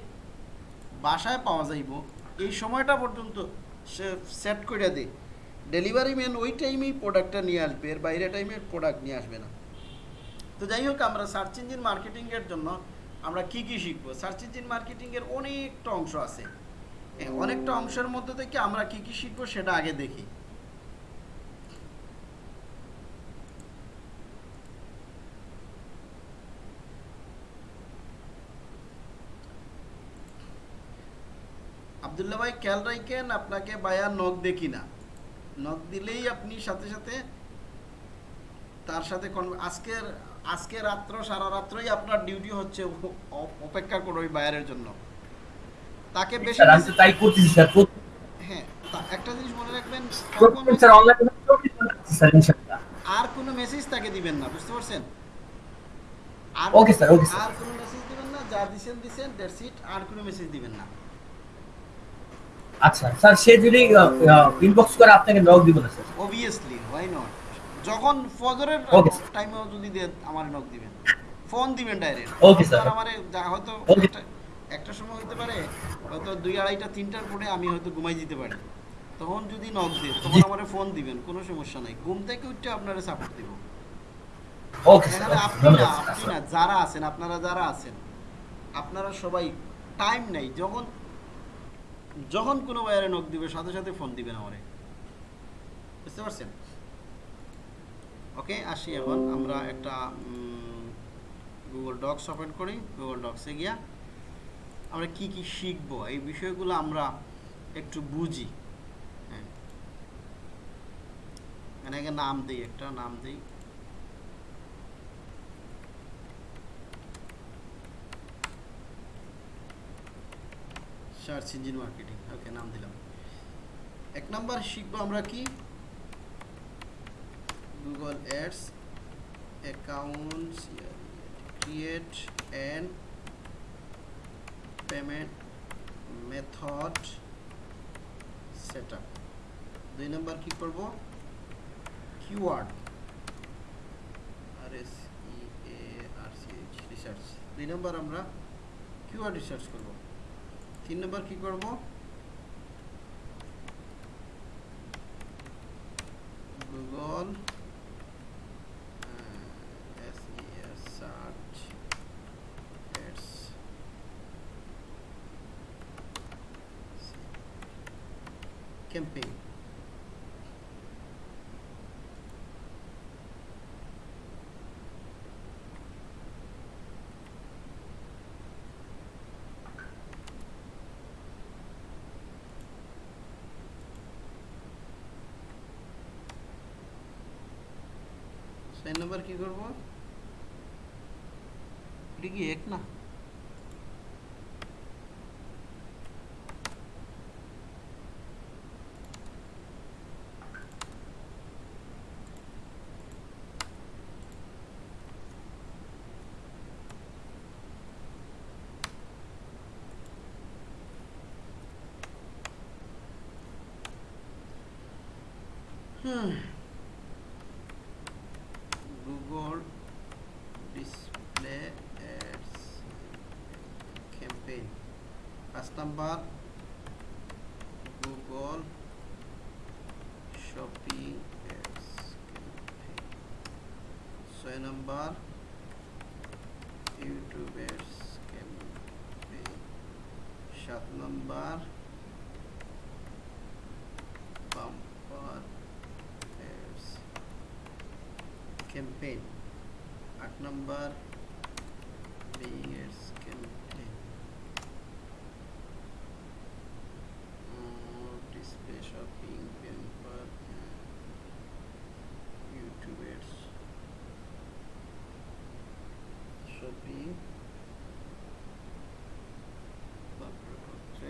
[SPEAKER 1] বাসায় পাওয়া যাইব। এই সময়টা পর্যন্ত সে সেট করে দে। ডেলিভারি ম্যান ওই টাইমেই প্রোডাক্টটা নিয়ে আসবে, এর বাইরে টাইমে প্রোডাক্ট নিয়ে আসবে না। তো যাই হোক, আমরা সার্চ ইঞ্জিন মার্কেটিংয়ের জন্য আমরা কি কি শিখব? সার্চ ইঞ্জিন মার্কেটিংয়ের অনেকটা অংশ আছে। অনেকটা অংশের মধ্যে থেকে আমরা কি কি শিখব সেটা আগে দেখি। আবদুল্লাহ ভাই খেয়াল রাখেন আপনাকে বায়া নখ দেখি না নখ দিলেই আপনি সাথে সাথে তার সাথে আজকের আজকে রাত্র সারা রাত্রই আপনার ডিউটি হচ্ছে অপেক্ষা করো ওই বায়ারের জন্য। তাকে বেশি
[SPEAKER 3] স্যার তাই করতেছি স্যার।
[SPEAKER 1] হ্যাঁ একটা জিনিস মনে রাখবেন
[SPEAKER 3] স্যার অনলাইনে ঘণ্টা স্যার ইনশাআল্লাহ।
[SPEAKER 1] আর কোনো মেসেজ তাকে দিবেন না বুঝতে পারছেন? আর
[SPEAKER 3] Okay, sir, okay, sir.
[SPEAKER 1] আর কোনো মেসেজ দিবেন না যা দিছেন দিছেন দ্যাটস ইট আর কোনো মেসেজ দিবেন না।
[SPEAKER 3] আচ্ছা স্যার সে যদি ইনবক্স করে আপনাকে নক দিব না স্যার।
[SPEAKER 1] অবভিয়াসলি হোয়াই নট যখন ফজরের. টাইমেও যদি দেন আমার নক দিবেন। ফোন দিবেন ডাইরেক্ট
[SPEAKER 3] Okay, sir.
[SPEAKER 1] আমারে হয়তো একটা সময় হতে পারে হয়তো দুই আড়াইটা তিনটার পরে আমি হয়তো ঘুমাই যেতে পারি। তখন যদি নক দেন তখন। আমারে ফোন দিবেন কোনো সমস্যা নাই। ঘুম থেকে উঠে আপনারা সাপোর্ট দিব।
[SPEAKER 3] ওকে স্যার
[SPEAKER 1] আপনি না আপনি না যারা আছেন আপনারা যারা আছেন আপনারা সবাই টাইম নেই। যখন যখন কোনো বাইরে নক দিবে, সাথে সাথে ফোন দিবেন আমারে। বুঝতে পারছেন? ওকে, আসি এখন। আমরা একটা গুগল ডক্স ওপেন করি। গুগল ডক্সে গিয়া আমরা কি কি শিখব? এই বিষয়গুলো আমরা একটু বুঝি। হ্যাঁ। আগে নাম দিই একটা, নাম দিই। সার্চ ইঞ্জিন মার্কেটিং ওকে নাম দিলাম। এক নাম্বার শিখব আমরা কি? Google Ads accounts create and payment method set up দুই নম্বর কি করব? Keyword R S E A R C H research দুই নম্বর আমরা কিওয়ার্ড রিসার্চ করব। তিন নম্বর কি করব? গুগল সার্চ এডস ক্যাম্পেইন ছয় নম্বর কি করব এটা কি এক না হুম Google Display Ads campaign. Google Shopping Ads campaign. Number ইউটিউবের সাত নাম্বার বাম্পার ক্যাম্পেইন আট number BS campaign display shopping পেম্পার ইউটিউবের শপিং তারপরে হচ্ছে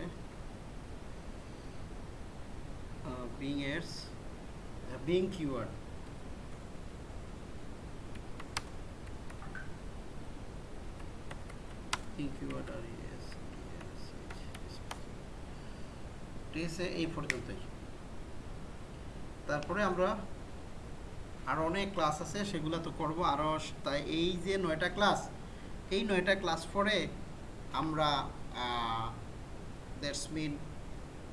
[SPEAKER 1] Bing ads Bing keyword Bing keyword আর ইএস ঠিক আছে এই পর্যন্তই। তারপরে আমরা আরও অনেক ক্লাস আছে, সেগুলো তো করব আরও তাই এই যে নয়টা ক্লাস এই নয়টা ক্লাস পরে আমরা দ্যাটস মিন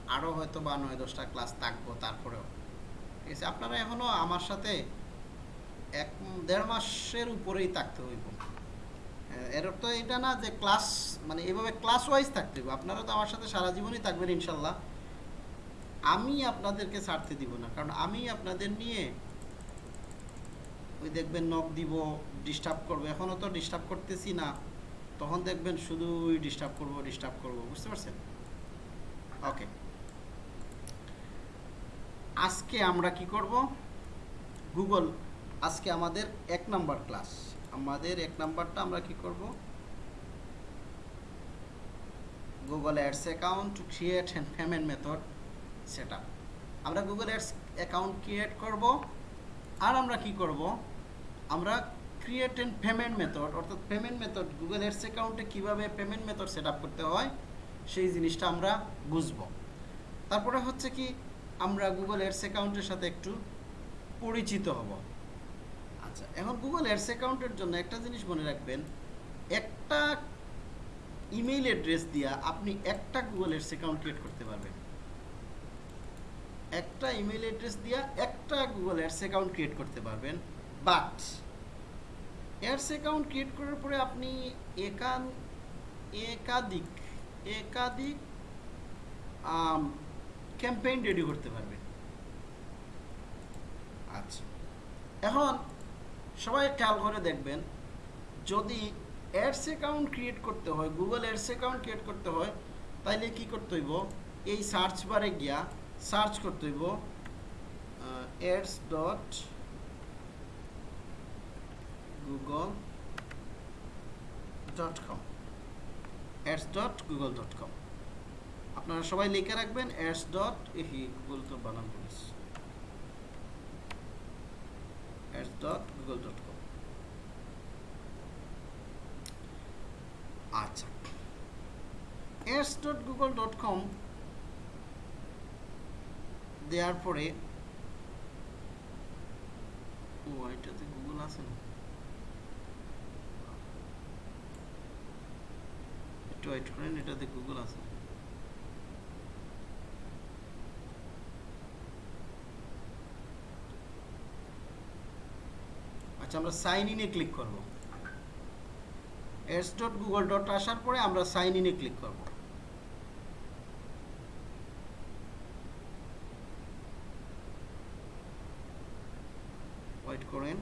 [SPEAKER 1] আরও হয়তো বা নয় দশটা ক্লাস থাকব তারপরেও। ঠিক আছে? আপনারা এখনও আমার সাথে এক দেড় মাসের উপরেই থাকতে হইব। আহ, এর তো এটা না যে ক্লাস মানে এভাবে ক্লাস ওয়াইজ থাকতে হইব। আপনারা তো আমার সাথে সারা জীবনই থাকবেন ইনশাল্লাহ। আমি আপনাদেরকে ছাড়তে দিব না। কারণ আমি আপনাদের নিয়ে ওই দেখবেন নখ দিব ডিস্টার্ব করব। এখনও তো ডিস্টার্ব করতেছি না। তখন দেখবেন শুধুই ডিস্টার্ব করব ডিস্টার্ব করব। বুঝতে পারছেন? ওকে আজকে আমরা কি করব? গুগল আজকে আমাদের এক নাম্বার ক্লাস আমাদের এক নাম্বারটা আমরা কি করব? Google Ads account create and payment method set আমরা গুগল অ্যাডস অ্যাকাউন্ট ক্রিয়েট করব। আর আমরা কি করব? আমরা ক্রিয়েট অ্যান্ড পেমেন্ট মেথড অর্থাৎ পেমেন্ট মেথড গুগল অ্যাডস অ্যাকাউন্টে কীভাবে পেমেন্ট মেথড সেট করতে হয়, সেই জিনিসটা আমরা বুঝব। তারপরে হচ্ছে কি আমরা গুগল অ্যাডস অ্যাকাউন্টের সাথে একটু পরিচিত হব। আচ্ছা এখন গুগল অ্যাডস অ্যাকাউন্টের জন্য একটা জিনিস মনে রাখবেন, একটা ইমেইল অ্যাড্রেস দিয়া আপনি একটা গুগল অ্যাডস অ্যাকাউন্ট ক্রিয়েট করতে পারবেন। একটা ইমেল অ্যাড্রেস দিয়া একটা গুগল অ্যাডস অ্যাকাউন্ট ক্রিয়েট করতে পারবেন বাট অ্যাডস অ্যাকাউন্ট ক্রিয়েট করার পরে আপনি একান, একাধিক একাধিক ক্যাম্পেইন রেডি করতে পারবেন আচ্ছা। এখন সবাই খেয়াল করে দেখবেন, যদি অ্যাডস অ্যাকাউন্ট ক্রিয়েট করতে হয়, গুগল অ্যাডস অ্যাকাউন্ট ক্রিয়েট করতে হয়, তাইলে কি করতে হইব? এই সার্চ বারে গিয়া সার্চ করতে হইব ads dot Google dot com. Ads dot Google dot com. আপনারা সবাই লিখে রাখবেন অ্যাডস ডট এহি গুগল তো বানান করিস ads dot Google dot com আচ্ছা। Ads dot Google dot com দেওয়ার পরে, ও এটাতে গুগল আছে না? একটু ওয়েট করেন, এটাতে গুগল আছে আচ্ছা আমরা সাইন ইনে ক্লিক করব। এস ডট গুগল ডট আসার পরে আমরা সাইন ইনে ক্লিক করব। ওয়েট করেন।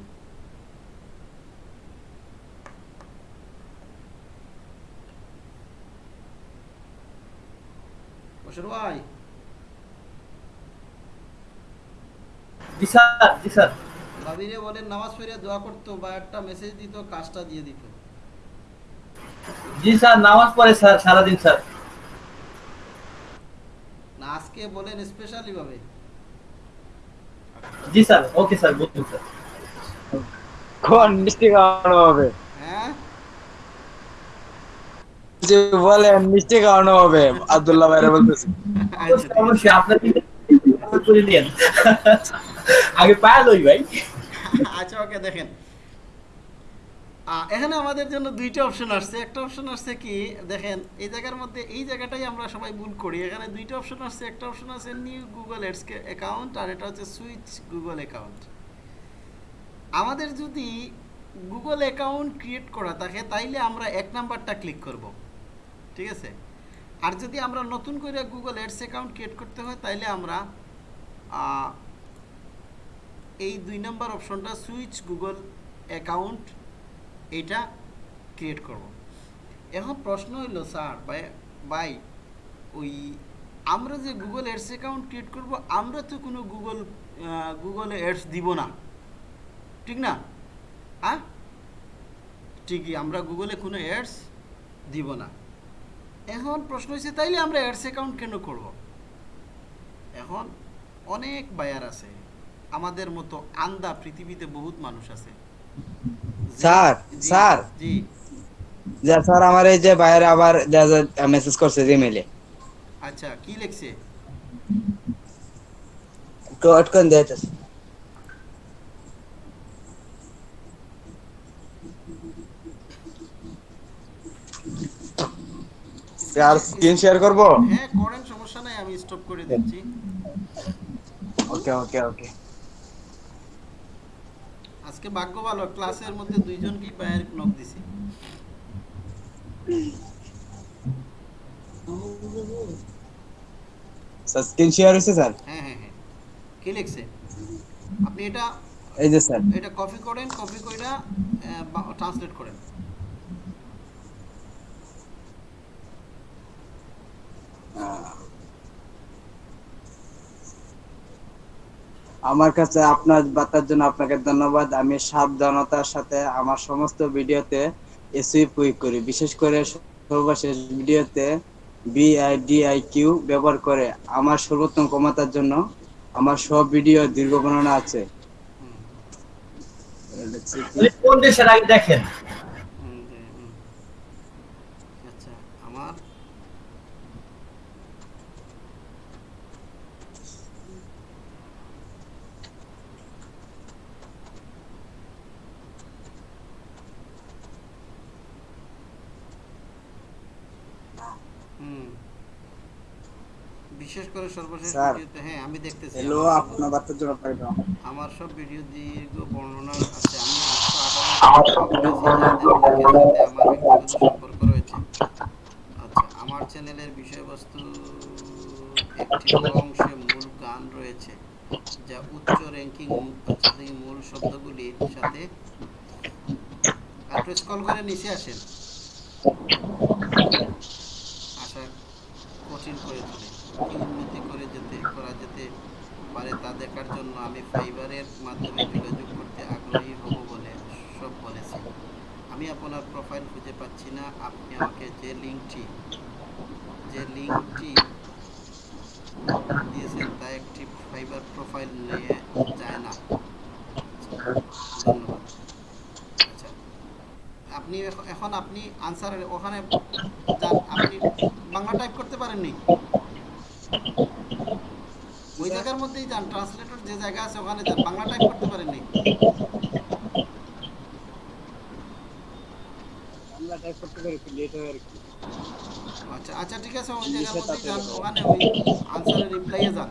[SPEAKER 1] বসুর ভাই। ভাবিরে বলেন নামাজ পড়ে দোয়া করতো বা একটা মেসেজ দিত কাজটা দিয়ে দিত।
[SPEAKER 3] জি স্যার নামাজ পড়ে স্যার সারাদিন স্যার।
[SPEAKER 1] না আজকে বলেন স্পেশালি ভাবে।
[SPEAKER 3] জি স্যার ওকে স্যার বলুন স্যার
[SPEAKER 4] কোন মিষ্টি খাওয়ানো হবে?
[SPEAKER 1] হ্যাঁ?
[SPEAKER 4] যে বলে মিষ্টি খাওয়ানো হবে আব্দুল্লাহ ভাইরা বলতেছে।
[SPEAKER 1] আচ্ছা
[SPEAKER 3] অবশ্যই আপনার করে নিন আগে পায়া লই ভাই।
[SPEAKER 1] আচ্ছা ওকে দেখেন। এখানে আমাদের জন্য দুইটা অপশন আসছে। একটা অপশন আসছে কি, দেখেন, এই জায়গার মধ্যে, এই জায়গাটাই আমরা সবাই ভুল করি। এখানে দুইটা অপশন আসছে। একটা অপশন আছে নিউ গুগল এডস অ্যাকাউন্ট আর এটা হচ্ছে সুইচ গুগল অ্যাকাউন্ট আমাদের যদি গুগল অ্যাকাউন্ট ক্রিয়েট করা থাকে, তাইলে আমরা এক নাম্বারটা ক্লিক করব। ঠিক আছে? আর যদি আমরা নতুন করে গুগল এডস অ্যাকাউন্ট ক্রিয়েট করতে হয়, তাইলে আমরা এই দুই নাম্বার অপশনটা সুইচ গুগল অ্যাকাউন্ট এটা ক্রিয়েট করব। এখন প্রশ্ন হইল, স্যার, ভাই ওই আমরা যে গুগল অ্যাডস অ্যাকাউন্ট ক্রিয়েট করব, আমরা তো কোনো গুগল গুগলে অ্যাডস দিব না। ঠিক না? হ্যাঁ ঠিকই, আমরা গুগলে কোনো অ্যাডস দিব না। এখন প্রশ্ন হচ্ছে তাইলে আমরা অ্যাডস অ্যাকাউন্ট কেন করব? এখন অনেক বায়ার আছে। আমাদের মতো আন্দা পৃথিবীতে বহুত মানুষ আছে। Sir,
[SPEAKER 4] sir.
[SPEAKER 1] জি।
[SPEAKER 4] যে স্যার আমার এই যে বাইরে আবার মেসেজ করছে জিমেলে
[SPEAKER 1] আচ্ছা কি লিখছে?
[SPEAKER 4] একটু আটকান দিয়েছে আর স্ক্রিন শেয়ার করব?
[SPEAKER 1] হ্যাঁ করেন সমস্যা নাই আমি স্টপ করে দিচ্ছি।
[SPEAKER 4] ওকে ওকে ওকে
[SPEAKER 1] আজকে ভাগ্য ভালো ক্লাসের মধ্যে দুইজন কি বায়ার নক দিছি
[SPEAKER 4] স্ক্রিন শেয়ার হয়েছে স্যার?
[SPEAKER 1] হ্যাঁ হ্যাঁ হ্যাঁ। কি লিখছে? আপনি এটা
[SPEAKER 4] এই যে স্যার।
[SPEAKER 1] এটা কপি করেন কপি কইরা ট্রান্সলেট করেন।
[SPEAKER 4] আমার কাছে আপনার বার্তার জন্য আপনাকে ধন্যবাদ। আমি সাবধানতার সাথে আমার সমস্ত ভিডিওতে এসই প্রয়োগ করি। বিশেষ করে সর্বশেষ ভিডিওতে বিআইডিআইকিউ ব্যবহার করে আমার সর্বোত্তম ক্ষমতার জন্য আমার সব ভিডিও দীর্ঘ বর্ণনা আছে।
[SPEAKER 3] কোন দেশের আগে দেখেন?
[SPEAKER 1] বিশেষ করে সর্বশেষ ভিডিওতে হ্যাঁ আমি দেখতেছি।
[SPEAKER 4] হ্যালো
[SPEAKER 1] আমার সব-
[SPEAKER 4] আপনার বার্তার জন্য ধন্যবাদ।
[SPEAKER 1] আমার সব ভিডিও দীর্ঘ বর্ণনা আছে। আমি আমার সম্পর্ক রয়েছে। আচ্ছা আমার চ্যানেলের বিষয়বস্তু একটি অংশে মূল গান রয়েছে যা উচ্চ র্যাঙ্কিং মূল শব্দগুলির সাথে একটু স্কল করে নিচে আসেন। আশা কঠিন করে তোলে। উন্নতি করে যেতে, করা যেতে পারে তা দেখার জন্য আমি ফাইবারের মাধ্যমে যোগাযোগ করতে আগ্রহী হব বলে সব বলেছি। আমি আপনার প্রোফাইল খুঁজে পাচ্ছি না। আপনি আমাকে যে লিঙ্কটি যে লিঙ্কটি দিয়েছেন তা একটি ফাইবার প্রোফাইল নিয়ে যায় না। ধন্যবাদ। আপনি এখন আপনি আনসার ওখানে যান। আপনি বাংলা টাইপ করতে পারেননি? ওই জায়গার মধ্যেই যান। ট্রান্সলেটর যে জায়গা আছে ওখানে যান। বাংলা টাইপ করতে পারেননি?
[SPEAKER 4] বাংলা টাইপ করতে পারি লেট হয় আর কি।
[SPEAKER 1] আচ্ছা আচ্ছা ঠিক আছে। ওই জায়গার মধ্যেই যান। ওখানে ওই আনসারের রিপ্লাইয়ে যান।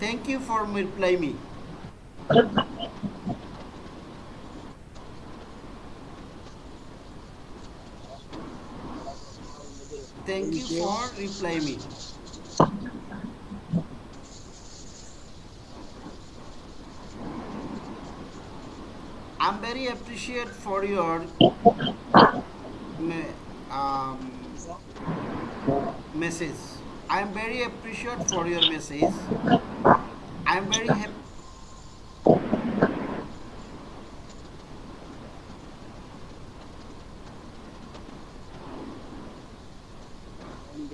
[SPEAKER 1] thank you for reply me. Thank you for reply me. I'm very appreciate for your um, message. I am very appreciate for your message. I am very happy.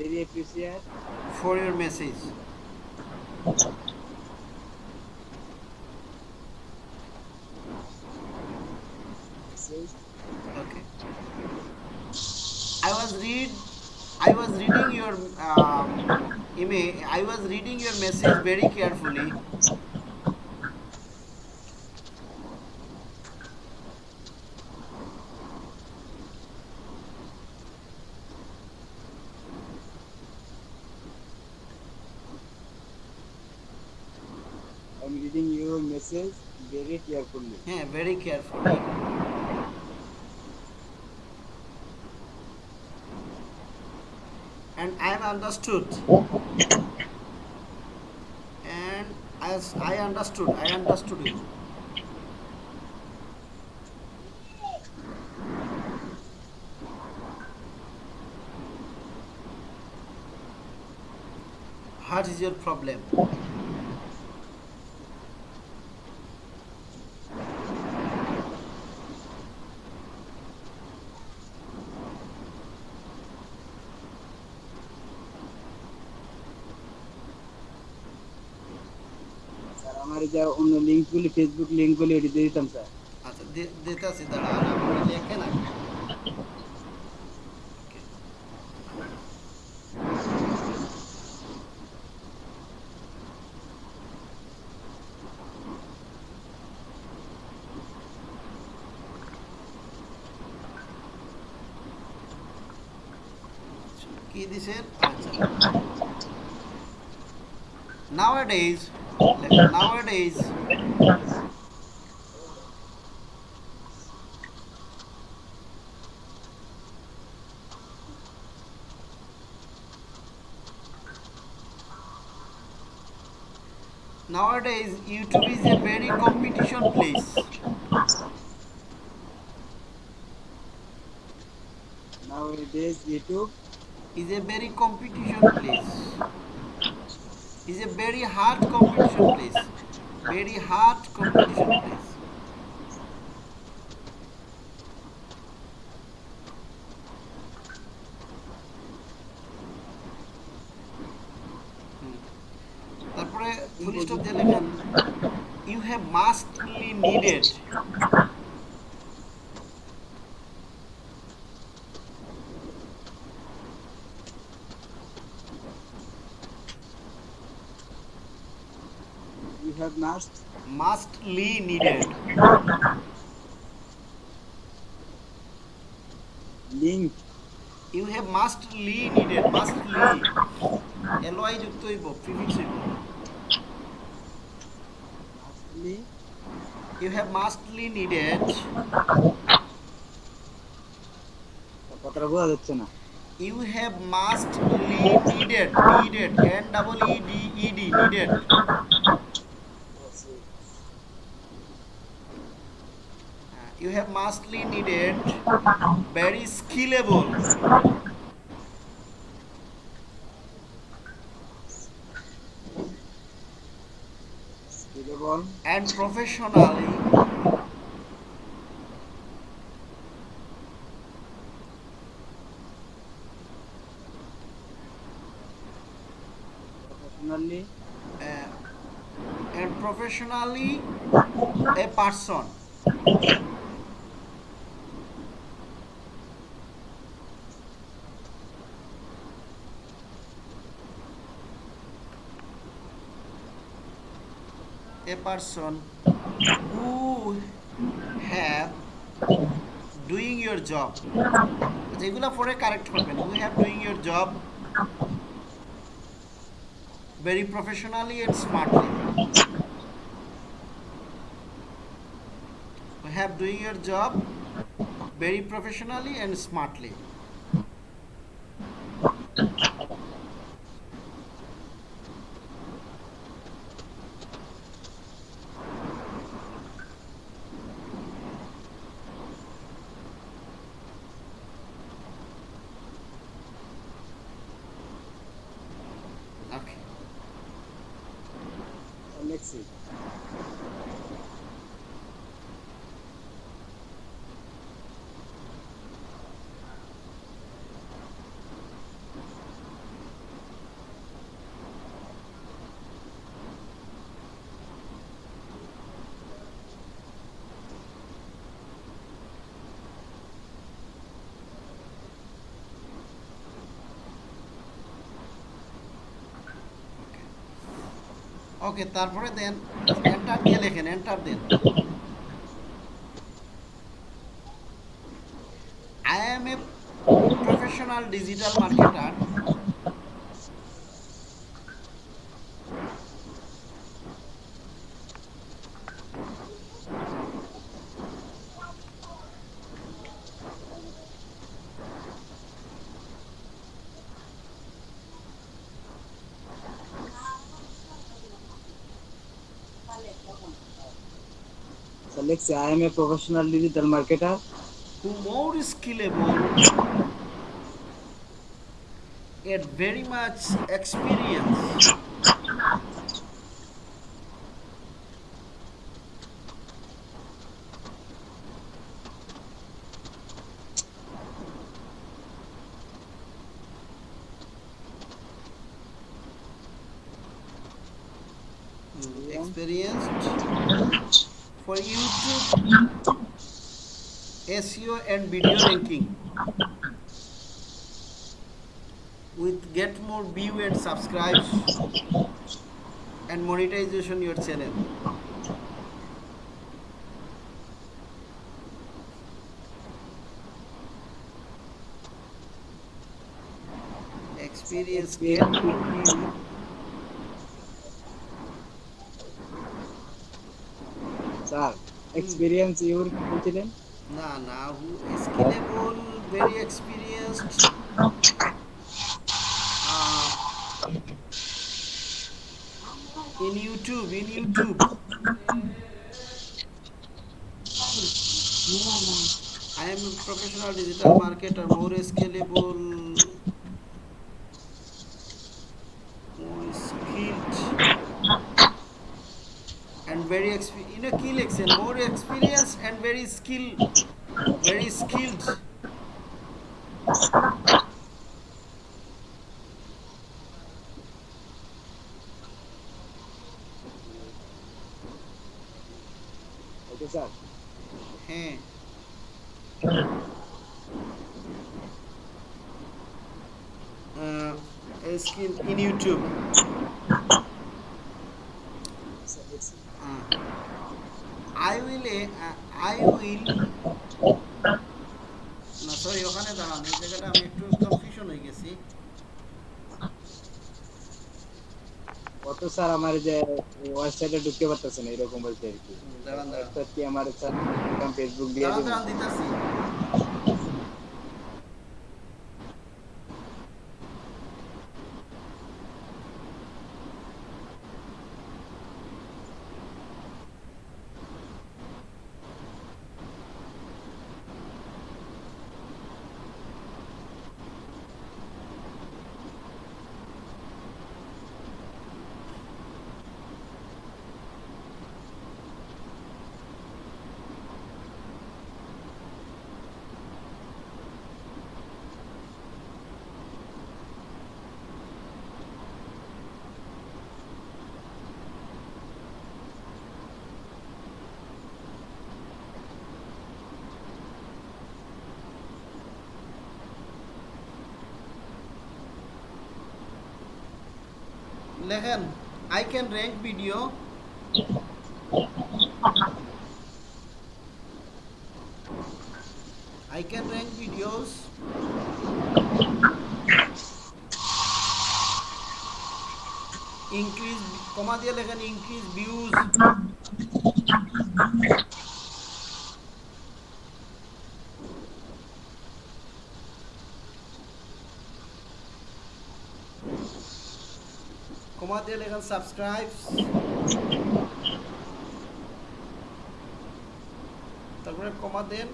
[SPEAKER 4] very appreciate
[SPEAKER 1] for your message. Okay. I was read. I was reading your um, email. I was reading your message very carefully.
[SPEAKER 4] I'm reading your
[SPEAKER 1] message very carefully. Yeah, very carefully. And I am understood. And as I understood I understood you what is your problem
[SPEAKER 4] যে অন্য লিঙ্কগুলি Facebook লিঙ্কগুলি এটি দিয়ে দিতাম, sir.
[SPEAKER 1] আচ্ছা দি- দিতেছি দাঁড়ান আপনি লেখেন আগে nowadays nowadays youtube is a very competition place.
[SPEAKER 4] Nowadays YouTube
[SPEAKER 1] is a very competition place. Is a very hard competition place very hard competition mustly needed.
[SPEAKER 4] Link
[SPEAKER 1] you have mostly needed mostly L যুক্ত হইব prefix হইব।
[SPEAKER 4] Mustly.
[SPEAKER 1] You have mostly needed
[SPEAKER 4] কথাটা বোঝা যাচ্ছে না।
[SPEAKER 1] You have mostly needed needed N double E D E D needed mostly needed very
[SPEAKER 4] skillable
[SPEAKER 1] and professionally
[SPEAKER 4] professionally
[SPEAKER 1] uh, and professionally a person person who have doing your job যেগুলো পরে correct করবেন who have doing your job very professionally and smartly who have doing your job very professionally and smartly okay
[SPEAKER 4] অ্যালেক্সি
[SPEAKER 1] okay তারপরে দেন enter দিয়ে লেখেন enter then. I am a professional digital marketer
[SPEAKER 4] I am uh, a professional digital marketer
[SPEAKER 1] who more skillable? and very much experience and video ranking with get more view and subscribe and monetization your channel. Experience get.
[SPEAKER 4] Sir experience your বলছিলেন
[SPEAKER 1] না না very experienced. Uh, in youtube in youtube. I am a professional digital marketer more scalable more skilled and very exp- you know key lection more experience and very skill
[SPEAKER 4] sir আমার যে ওয়েবসাইটে ঢুকতে না এরকম বলতে আর কি। আমার স্যার ফেসবুক দিয়ে
[SPEAKER 1] দিতেছি। লেখেন can rank video I can rank videos increase comma দিয়ে increase views কমা দিয়ে লেখেন সাবস্ক্রাইব তারপরে কমা দেন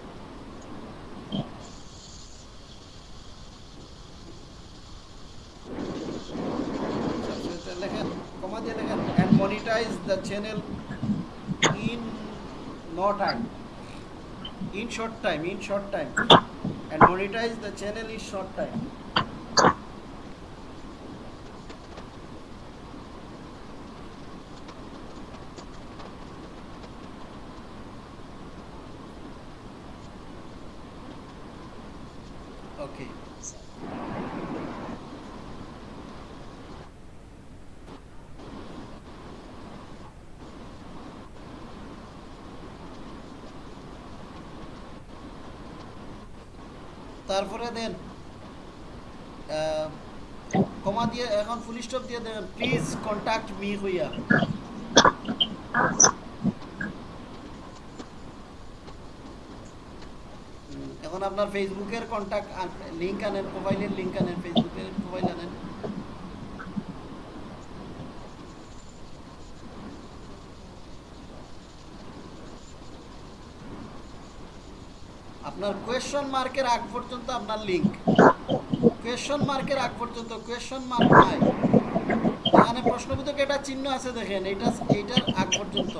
[SPEAKER 1] লেখেন কমা দিয়ে লেখেন and monetize the channel in no time in short time in short time and monetize the channel in short time okay তারপরে দেন কমা দিয়ে এখন ফুল স্টপ দিয়ে দেন প্লিজ কন্টাক্ট মি হইয়া। এখন আপনার ফেসবুকের কন্টাক্ট লিংক আনেন প্রোফাইলের লিংক আনেন ফেসবুকের প্রোফাইল আনেন। কোয়েশ্চন মার্কের আগ পর্যন্ত আপনার লিংক কোয়েশ্চন মার্কের আগ পর্যন্ত কোয়েশ্চন মার্ক নাই এখানে প্রশ্নবোধক এটা চিহ্ন আছে দেখেন, এটা এইটার আগ পর্যন্ত।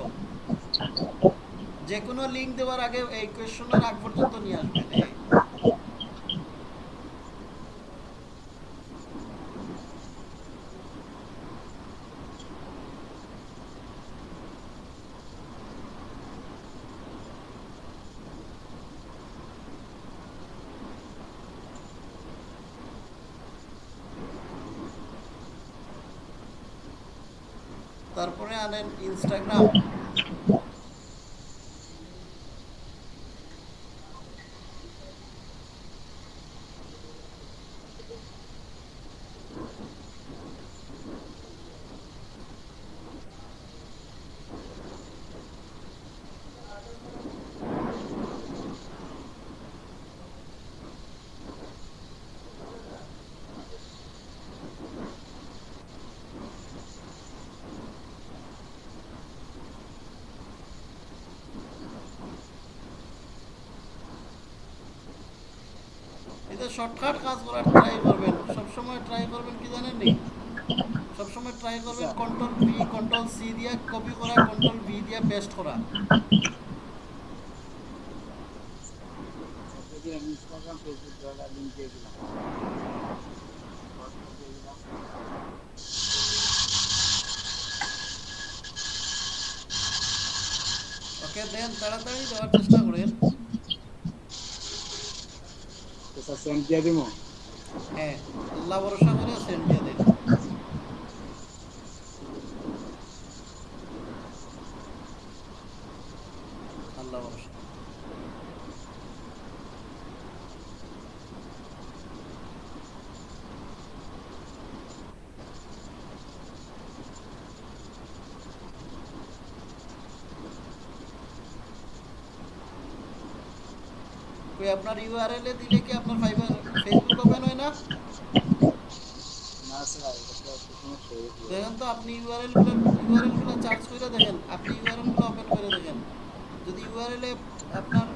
[SPEAKER 1] যে কোনো লিঙ্ক দেওয়ার আগে এই কোয়েশ্চনের আগ পর্যন্ত নিয়ে আসবেন। এই। তারপরে আনেন ইনস্টাগ্রাম এটা শর্টকাট কাজ করার? ট্রাই করবেন। সবসময় ট্রাই করবেন কি জানেন নি? সবসময় ট্রাই করবেন কন্ট্রোল কন্ট্রোল সি দিয়ে কপি করা কন্ট্রোল দিয়ে পেস্ট করা। ওকে দেন তাড়াতাড়ি দেওয়ার চেষ্টা করেন।
[SPEAKER 4] তো স্যার সেন্ড দিয়ে দিব
[SPEAKER 1] হ্যাঁ আল্লাহ ভরসা করে সেন্ড দিয়ে দেন আল্লাহ ভরসা কই আপনার ইউআরএল এ দিলে কি আপনার ফাইবার ফেসবুক ওপেন হয় না
[SPEAKER 4] না স্যার এটা তো একটা সমস্যা হয়ে গেছে।
[SPEAKER 1] দেখেন তো আপনি ইউআরএলগুলো ইউআরএলগুলো চার্জ করে দেখেন আপনি ইউআরএলগুলো ওপেন করে দেখেন যদি ইউআরএল এ আপনার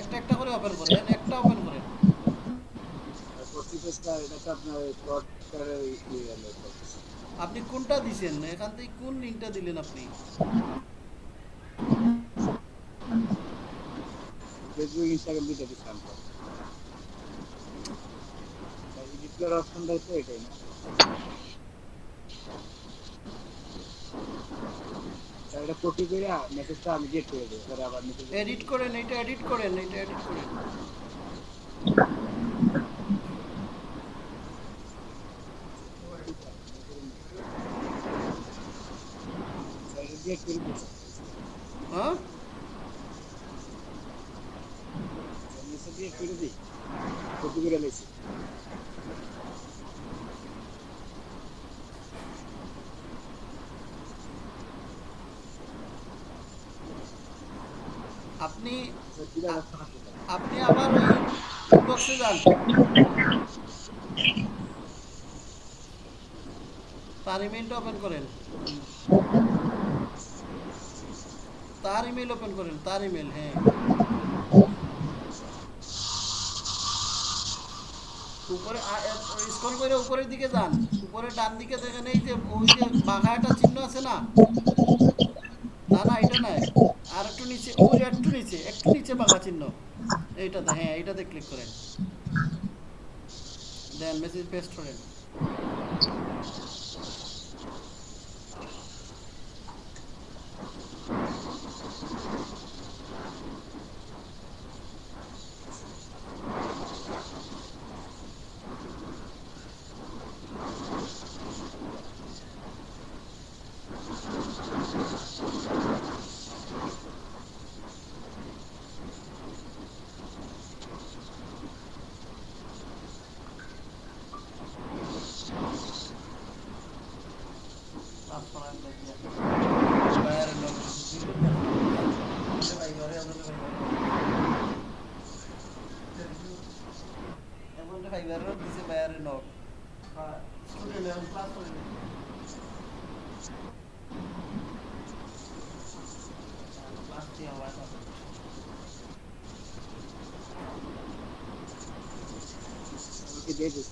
[SPEAKER 1] একটা একটা করে ওপেন করেন একটা ওপেন করেন
[SPEAKER 4] আর করতেছে স্যার এটা তো আপনার ক্রড করে ইয়ে হলো করতেছে।
[SPEAKER 1] আপনি কোনটা দিছেন এখান থেকে কোন লিংকটা দিলেন আপনি
[SPEAKER 4] ফেসবুক ইনস্টাগ্রাম দুইটা দিচ্ছিলাম তো এডিট তো এটাই এটা কপি করে মেসেজটা আমি গিয়ে করে দেবো আবার
[SPEAKER 1] এডিট করেন এটা এডিট করেন এটা এডিট করেন
[SPEAKER 4] স্যার এটা গেট করে দিচ্ছি
[SPEAKER 1] হ্যাঁ
[SPEAKER 4] মেসেজ গেট করে দিই কপি করে লেছি
[SPEAKER 1] আপনি
[SPEAKER 4] স্যার কিরা অপশন আছে স্যার?
[SPEAKER 1] আপনি আবার ওই ইনবক্সে যান তার ওপেন করেন। তার ইমেল ওপেন করেন, তার ইমেল হ্যাঁ। উপরে স্ক্রল করে উপরের দিকে যান। উপরে ডান দিকে দেখেন, এই যে, ওই যে বাঘা একটা চিহ্ন আছে না? না না, এটা নয় আর একটু নিচে ওই একটু নিচে একটু নিচে বাঘা চিহ্ন। এইটাতে হ্যাঁ এইটাতে ক্লিক করেন। দেন মেসেজ পেস্ট করেন।
[SPEAKER 4] Christmas.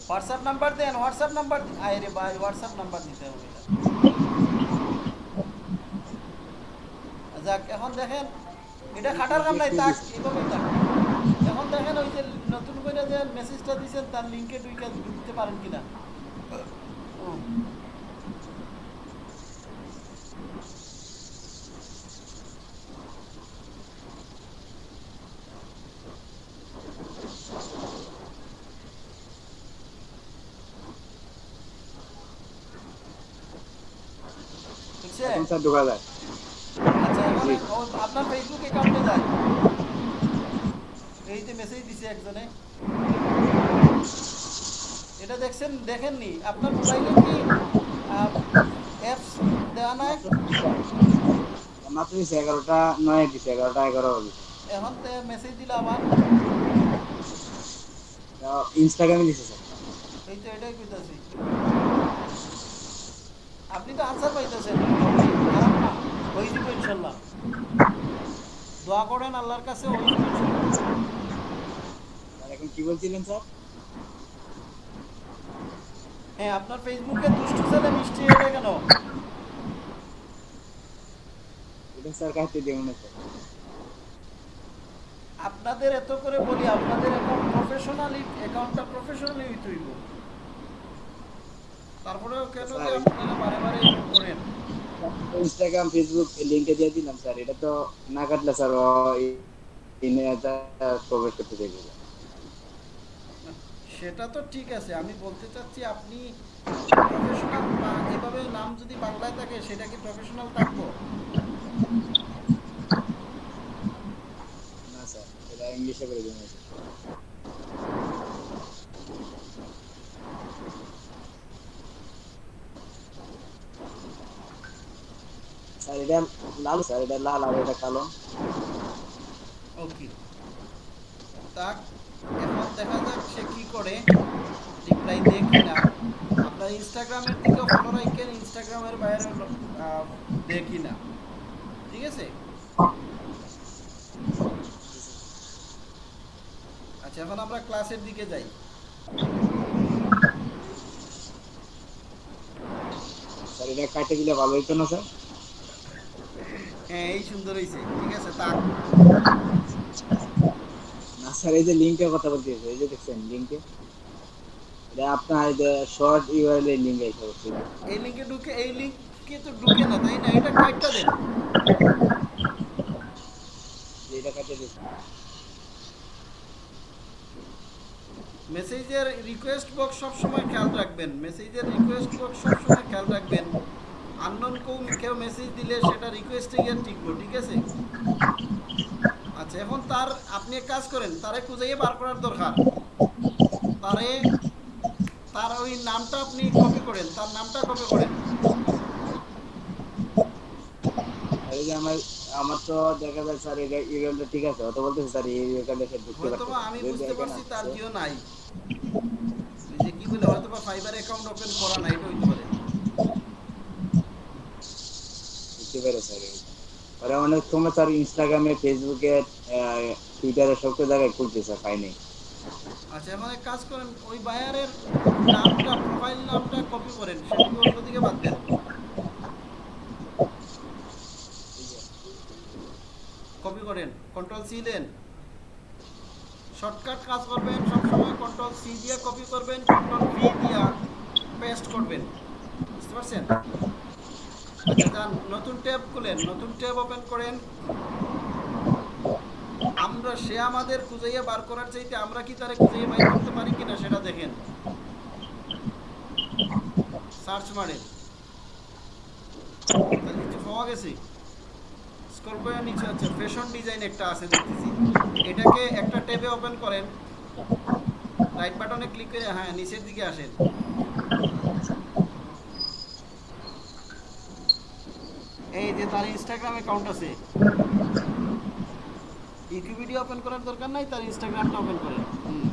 [SPEAKER 1] হোয়াটসঅ্যাপ নাম্বার দেন হোয়াটসঅ্যাপ নাম্বার ভাই হোয়াটসঅ্যাপ নাম্বার দিতে হবে। যাক, এখন দেখেন, এটা খাটার কাম নাই, তাক এখন দেখেন ওই যে নতুন করে যে মেসেজটা দিয়েছেন, তার লিঙ্কে টুইকে দিতে পারেন কিনা।
[SPEAKER 4] স্যার ঢোকা যায়
[SPEAKER 1] আচ্ছা এখন ও- আপনার ফেসবুক যায়? এই যে মেসেজ দিছে একজনে। এটা দেখছেন দেখেননি? আপনার মোবাইলে কি অ্যাপস দেওয়া নাই?
[SPEAKER 4] মাত্র দিচ্ছে এগারোটা নয় দিচ্ছে এগারোটা এগারো দিচ্ছে
[SPEAKER 1] এখন মেসেজ দিলে আবার।
[SPEAKER 4] ইনস্টাগ্রামে দিচ্ছে স্যার
[SPEAKER 1] এই তো এটাই কইতাছি। আপনি তো আনসার পাইতেছেন। ইনশাল্লাহ দোয়া করেন আল্লাহর কাছে
[SPEAKER 4] এখন কি বলছিলেন স্যার?
[SPEAKER 1] হ্যাঁ আপনার ফেসবুকে দুষ্টু ছেলে মিষ্টি এটা কেন?
[SPEAKER 4] এটা স্যার কাটতে দেবো না স্যার।
[SPEAKER 1] আপনাদের এত করে বলি আপনাদের অ্যাকাউন্ট প্রফেশনালি অ্যাকাউন্টটা প্রফেশনালি হইতে হইব। তারপরেও কেন আপনারা বারে বারে করেন?
[SPEAKER 4] ইনস্টাগ্রাম ফেসবুক লিঙ্কে দিয়ে দিলাম স্যার এটা তো না কাটলে স্যার প্রবেশ করতে দেবে
[SPEAKER 1] সেটা তো ঠিক আছে। আমি বলতে চাচ্ছি আপনি প্রফেশনাল এভাবে নাম যদি বাংলায় থাকে সেটা কি প্রফেশনাল থাকব?
[SPEAKER 4] না স্যার এটা ইংলিশে করে দিন এটা লাল স্যার এটা লাল আর এটা কালো
[SPEAKER 1] ওকে তাক এখন দেখা যাক সে কি করে। রিপ্লাই দেয় কিনা আপনার ইনস্টাগ্রামের দিকে ফলো রাখেন ইনস্টাগ্রামের বাইরে দেয় কিনা ঠিক আছে? আচ্ছা এখন আমরা ক্লাসের দিকে যাই।
[SPEAKER 4] স্যার এটা কাটে দিলে ভালো হইতো না স্যার
[SPEAKER 1] হ্যাঁ এই সুন্দর হয়েছে ঠিক আছে তাক
[SPEAKER 4] না স্যার এই যে লিঙ্কের কথা বলতে এই যে দেখছেন লিঙ্কে এটা আপনার যে শর্ট ইউআরএল এর লিঙ্ক এসে
[SPEAKER 1] এই লিঙ্কে ঢুকে এই লিঙ্কে তো ঢুকে না তাই না? এটা কয়েকটা দেন।
[SPEAKER 4] এটা কাটে দিচ্ছে
[SPEAKER 1] মেসেজের রিকোয়েস্ট বক্স সব সময় খেয়াল রাখবেন। মেসেজের রিকোয়েস্ট বক্স সব সময় খেয়াল রাখবেন। আননোন কেউ কেউ মেসেজ দিলে সেটা রিকোয়েস্টে গিয়ে টিকবো ঠিক আছে? আচ্ছা এখন তার আপনি এক কাজ করেন তারে খুঁজে বার করার দরকার। তারে তার ওই নামটা আপনি কপি করেন তার নামটা কপি করেন।
[SPEAKER 4] এই যে আমার আমার তো দেখা যায় স্যার এটা ঠিক আছে অত বলতেছে স্যার এই সে
[SPEAKER 1] আমি বুঝতে পারছি তার জিও নাই। যে কি বলে হয়তো বা ফাইবার অ্যাকাউন্ট ওপেন করা নাই এটা হইতে পারে।
[SPEAKER 4] বুঝতে পারে স্যার ওরা অনেক সময় স্যার ইনস্টাগ্রামে ফেসবুকে টুইটারে সব জায়গায় স্যার পাইনি
[SPEAKER 1] আচ্ছা এক কাজ করেন, ওই বায়ারের নামটা প্রোফাইল নামটা কপি করেন সেটাকে অন্যদিকে বাদ দেন। কপি করেন কন্ট্রোল সি দেন। শর্টকাট কাজ করবেন, সবসময় কন্ট্রোল সি দিয়ে কপি করবেন কন্ট্রোল ভি দিয়ে পেস্ট করবেন। বুঝতে পারছেন? করেন। আমরা সে আমাদের খুঁজাইয়া বার করার চাইতে আমরা কি তারে খুঁজাইয়া বাইর করতে পারি কিনা সেটা দেখেন। সার্চ মারেন। পাওয়া গেছে। স্ক্রল করে নিচে আছে ফ্যাশন ডিজাইন একটা আছে দেখতেছি। এটাকে একটা ট্যাবে ওপেন করেন। রাইট বাটনে ক্লিক করে হ্যাঁ নিচের দিকে আসেন। এই যে তার ইনস্টাগ্রাম অ্যাকাউন্ট আছে। ইউটিউব ভিডিও ওপেন করার দরকার নাই তার ইনস্টাগ্রামটা ওপেন করেন। হুম।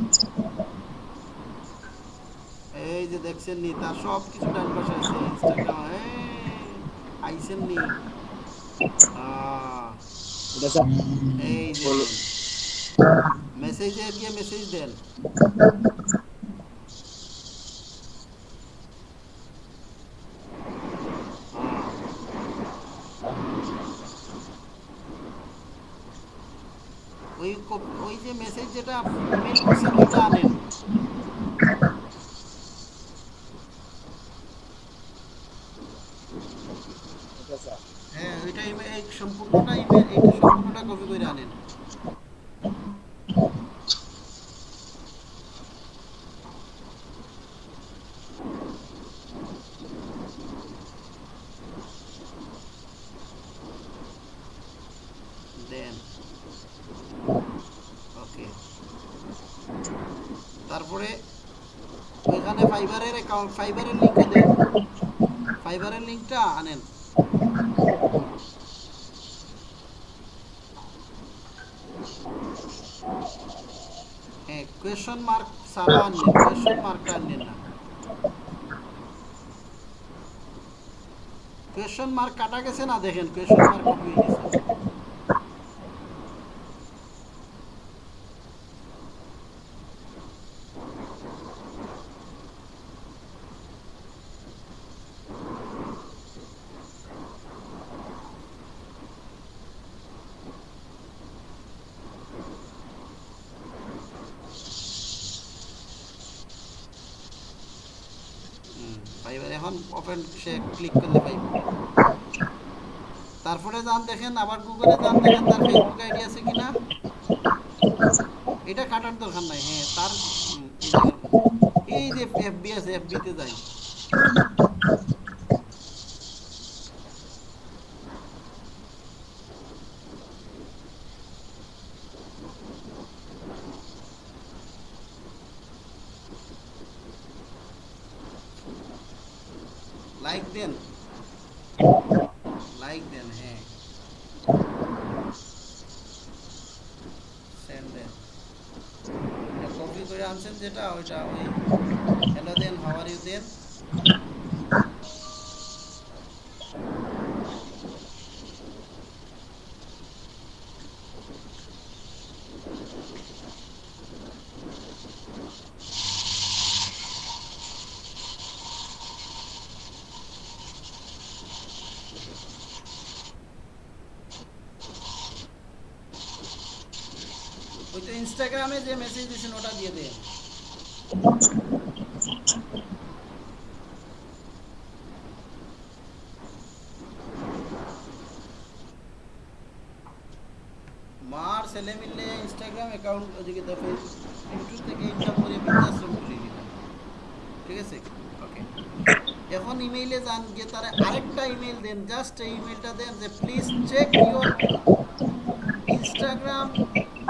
[SPEAKER 1] এই যে দেখছেন নি তার সব কিছু ডান পাশে আছে ইনস্টাগ্রাম আইসেন নি? এই যে। মেসেজে গিয়ে মেসেজ দেন। যে মেসেজ যেটা ইমেল করছেন ওটা আনেন হ্যাঁ ওইটা এই সম্পূর্ণটা ইমেল এই সম্পূর্ণটা কপি করে আনেন দেন ওকে তারপরে ওইখানে ফাইবারের দেন। ফাইবারের আনেন। কোয়েশন মার্ক সারা আনলেন কোয়েশন মার্কটা না। কোয়েশন মার্ক কাটা গেছে না দেখেন কোয়েশন মার্ক কপি হয়ে গেছে ফাইবার এখন ওপেন সে ক্লিক করলে পাইবে। তারপরে যান দেখেন, আবার গুগলে যান দেখেন, তার ফেসবুক আইডি আছে কিনা। এটা কাটার দরকার নাই হ্যাঁ তার এই যে এফবি আছে এফবিতে যাই লাইক দেন লাইক দেন হ্যাঁ সেন্ড দেন কপি করে আনছেন যেটা ওইটা ওই হ্যালো দেন হাওয়ার ইউ দেন ওই তো ইনস্টাগ্রামে যে মেসেজ দিয়েছেন, ওটা দিয়ে দেন। মার ছেলে মিললে ইনস্টাগ্রাম অ্যাকাউন্ট ওদিকে দেখো ইউটিউব থেকে ইনকাম করে বৃদ্ধাশ্রম খুলে দিলাম ঠিক আছে? ওকে এখন ইমেইলে যান, গিয়ে তারা আরেকটা ইমেল দেন জাস্ট এই ইমেলটা দেন যে please check your Instagram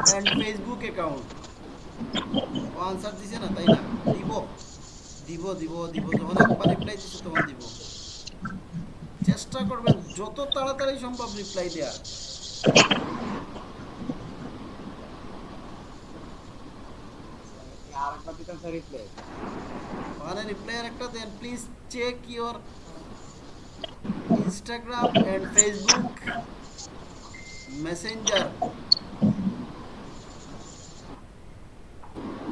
[SPEAKER 1] and Facebook account O answer দিছে না তাই না? দিব দিব দিব দিব যখন একবার রিপ্লাই দিছে তখন দিব। চেষ্টা করবেন যত তাড়াতাড়ি সম্ভব রিপ্লাই দেওয়ার। ওখানে রিপ্লাইয়ের একটা দেন please check your Instagram and Facebook Messenger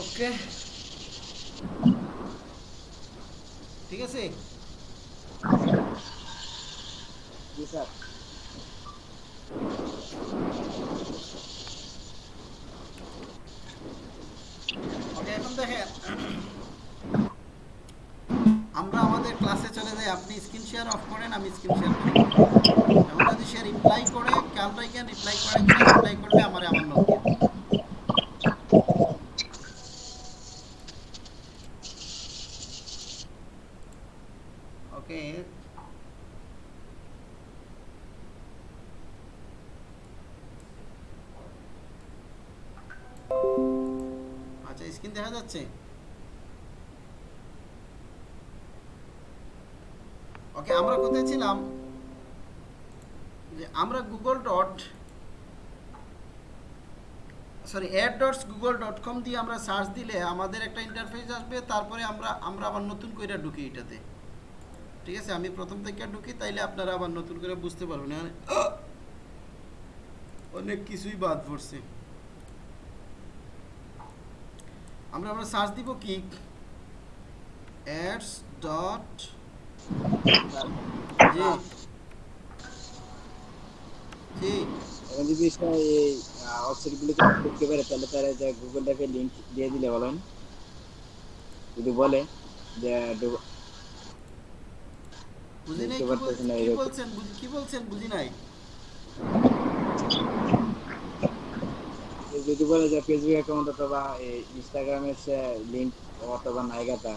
[SPEAKER 1] okay ঠিক আছে
[SPEAKER 4] জি স্যার
[SPEAKER 1] ওকে এখন দেখেন আমরা গুগল ডট কম দিয়ে আমরা সার্চ দিলে আমাদের একটা ইন্টারফেস আসবে তারপরে আমরা আমরা আবার নতুন করে ঢুকি এটাতে। ঠিক আছে? আমি প্রথম থেকে ঢুকি তাইলে আপনারা আবার নতুন করে বুঝতে পারবেন। অনেক কিছুই বাদ পড়ছে। আমরা আমরা সার্চ দিব কি? অ্যাডস ডট জি। জি।
[SPEAKER 4] যদি করতে পারে তাহলে তারা যে গুগল ড্রাইভে লিংক দিয়ে দিলে বলেন। যদি বলে যে
[SPEAKER 1] বুঝি নাই কি
[SPEAKER 4] পারতেছি
[SPEAKER 1] বল-
[SPEAKER 4] না
[SPEAKER 1] কি
[SPEAKER 4] এরকম।
[SPEAKER 1] বলছেন কি বলছেন বুঝি নাই?
[SPEAKER 4] যদি বলে যে ফেসবুক অ্যাকাউন্ট অথবা ইনস্টাগ্রামের সে লিংক অথবা নাইগাটা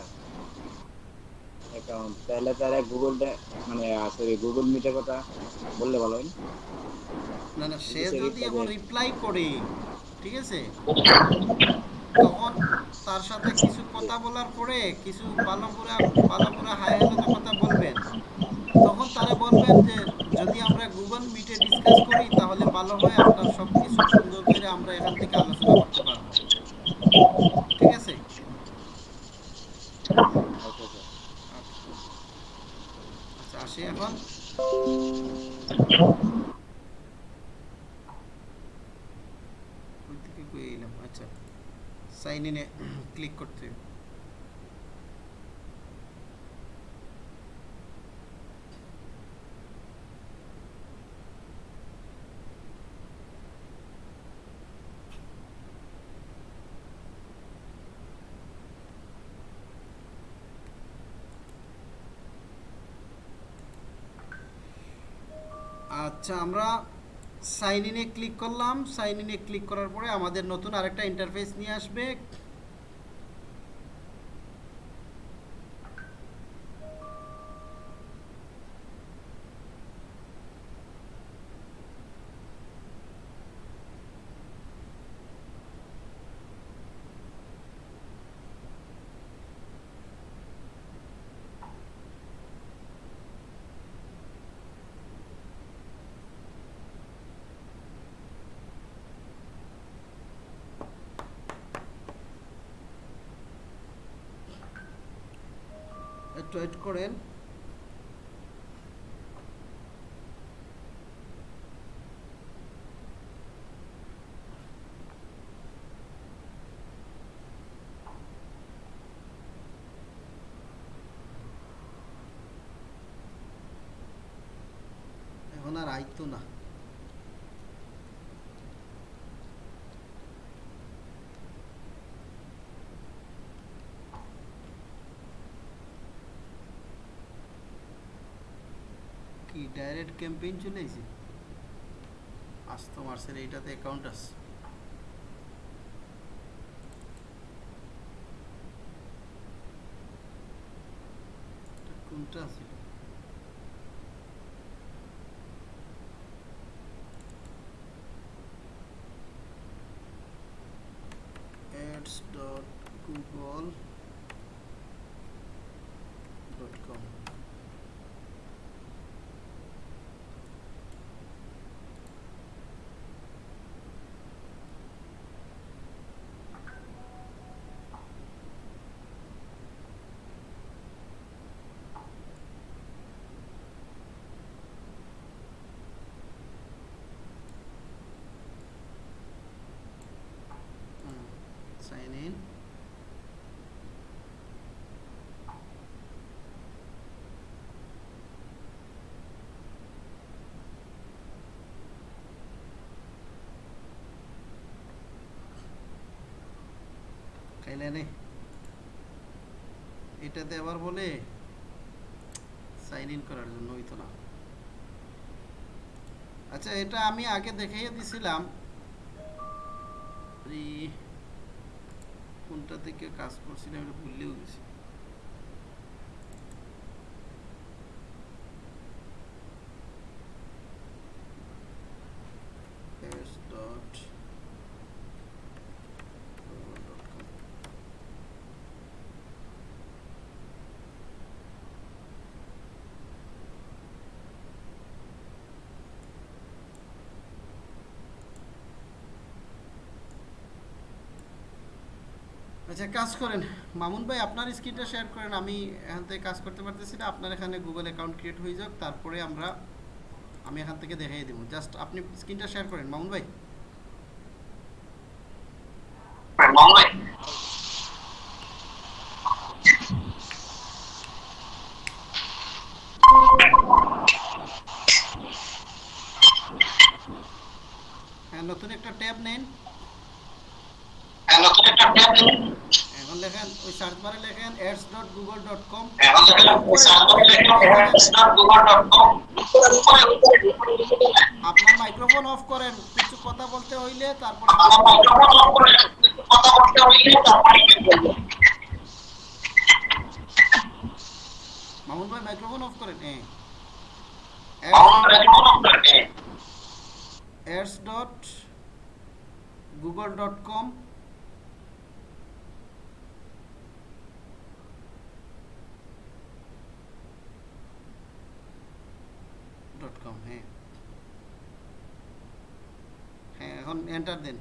[SPEAKER 4] অ্যাকাউন্ট তাহলে তারা গুগল মানে সরি গুগল মিটের কথা বললে ভালো হয় না?
[SPEAKER 1] না সে
[SPEAKER 4] সে
[SPEAKER 1] যদি এখন রিপ্লাই করে ঠিক আছে তখন তার সাথে কিছু কথা বলার পরে কিছু বালাপুরা বালাপুরা হাই হ্যালো কথা বলবেন তখন তারা বলবেন যে যদি আমরা গুগল মিটে ডিসকাস করি তাহলে ভালো হয় আপনার সব কিছু সুন্দর করে আমরা এখান থেকে আলোচনা করতে পারব ঠিক আছে
[SPEAKER 4] আচ্ছা, আচ্ছা।
[SPEAKER 1] আচ্ছা আসি এখন কই থেকে কই এলাম আচ্ছা সাইন ইনে ক্লিক করতে। আচ্ছা আমরা সাইন ইনে ক্লিক করলাম সাইন ইনে ক্লিক করার পরে আমাদের নতুন আরেকটা ইন্টারফেস নিয়ে আসবে একটু ওয়েট করেন। এখন আর আইতো না কি ডাইরেক্ট ক্যাম্পেইন চলে এসে আসতো মার্সের এইটাতে অ্যাকাউন্ট আছে। কোনটা আছে ads dot google dot com sign in. এটাতে আবার বলে সাইন ইন করার জন্য হইতো না। আচ্ছা এটা আমি আগে দেখাইয়ে দিছিলাম। কোনটা থেকে কাজ করছিলাম এটা ভুললেও গেছি s dot google dot com. আচ্ছা কাজ করেন। মামুন ভাই আপনার স্ক্রিনটা শেয়ার করেন। আমি এখান থেকে কাজ করতে পারতেছি না। আপনার এখানে গুগল অ্যাকাউন্ট ক্রিয়েট হয়ে যাক। তারপরে আমরা আমি এখান থেকে দেখাই দেবো। জাস্ট আপনি স্ক্রিনটা শেয়ার করেন। মামুন ভাই। হ্যাঁ নতুন একটা ট্যাব নেন
[SPEAKER 2] ভাই নতুন একটা ট্যাব দিন
[SPEAKER 1] এখন ওই সার্চ বারে লেখেন
[SPEAKER 2] ads.google.com
[SPEAKER 1] আপনার মাইক্রোফোন অফ করেন, কিছু কথা বলতে হইলে তারপর
[SPEAKER 2] কথা বলতে হইলে তারপরে
[SPEAKER 1] মামুন ভাই মাইক্রোফোন অফ করেন হ্যাঁ ads ডট কম হ্যাঁ। হ্যাঁ এখন এন্টার দেন।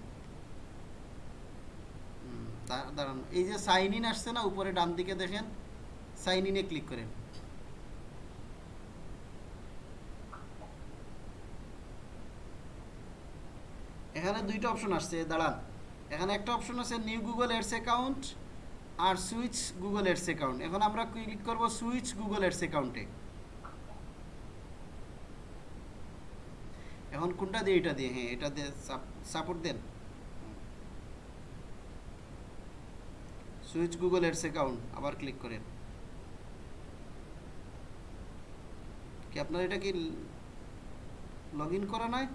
[SPEAKER 1] দাঁড়ান। এই যে সাইন ইন আসছে না, উপরে ডান দিকে দেখেন সাইন ইনে ক্লিক করেন। এখানে দুইটা অপশন আসছে, দাঁড়ান। এখানে একটা অপশন আছে নিউ গুগল এডস অ্যাকাউন্ট আর সুইচ গুগল এডস অ্যাকাউন্ট এখন আমরা ক্লিক করব? সুইচ গুগল এডস অ্যাকাউন্টে এখন কোনটা দিয়ে, এটা দিয়ে? হ্যাঁ এটা দিয়ে সাপোর্ট দেন। সুইচ গুগল অ্যাডস অ্যাকাউন্ট আবার ক্লিক করেন। কি আপনার এটা কি লগ ইন করা নয়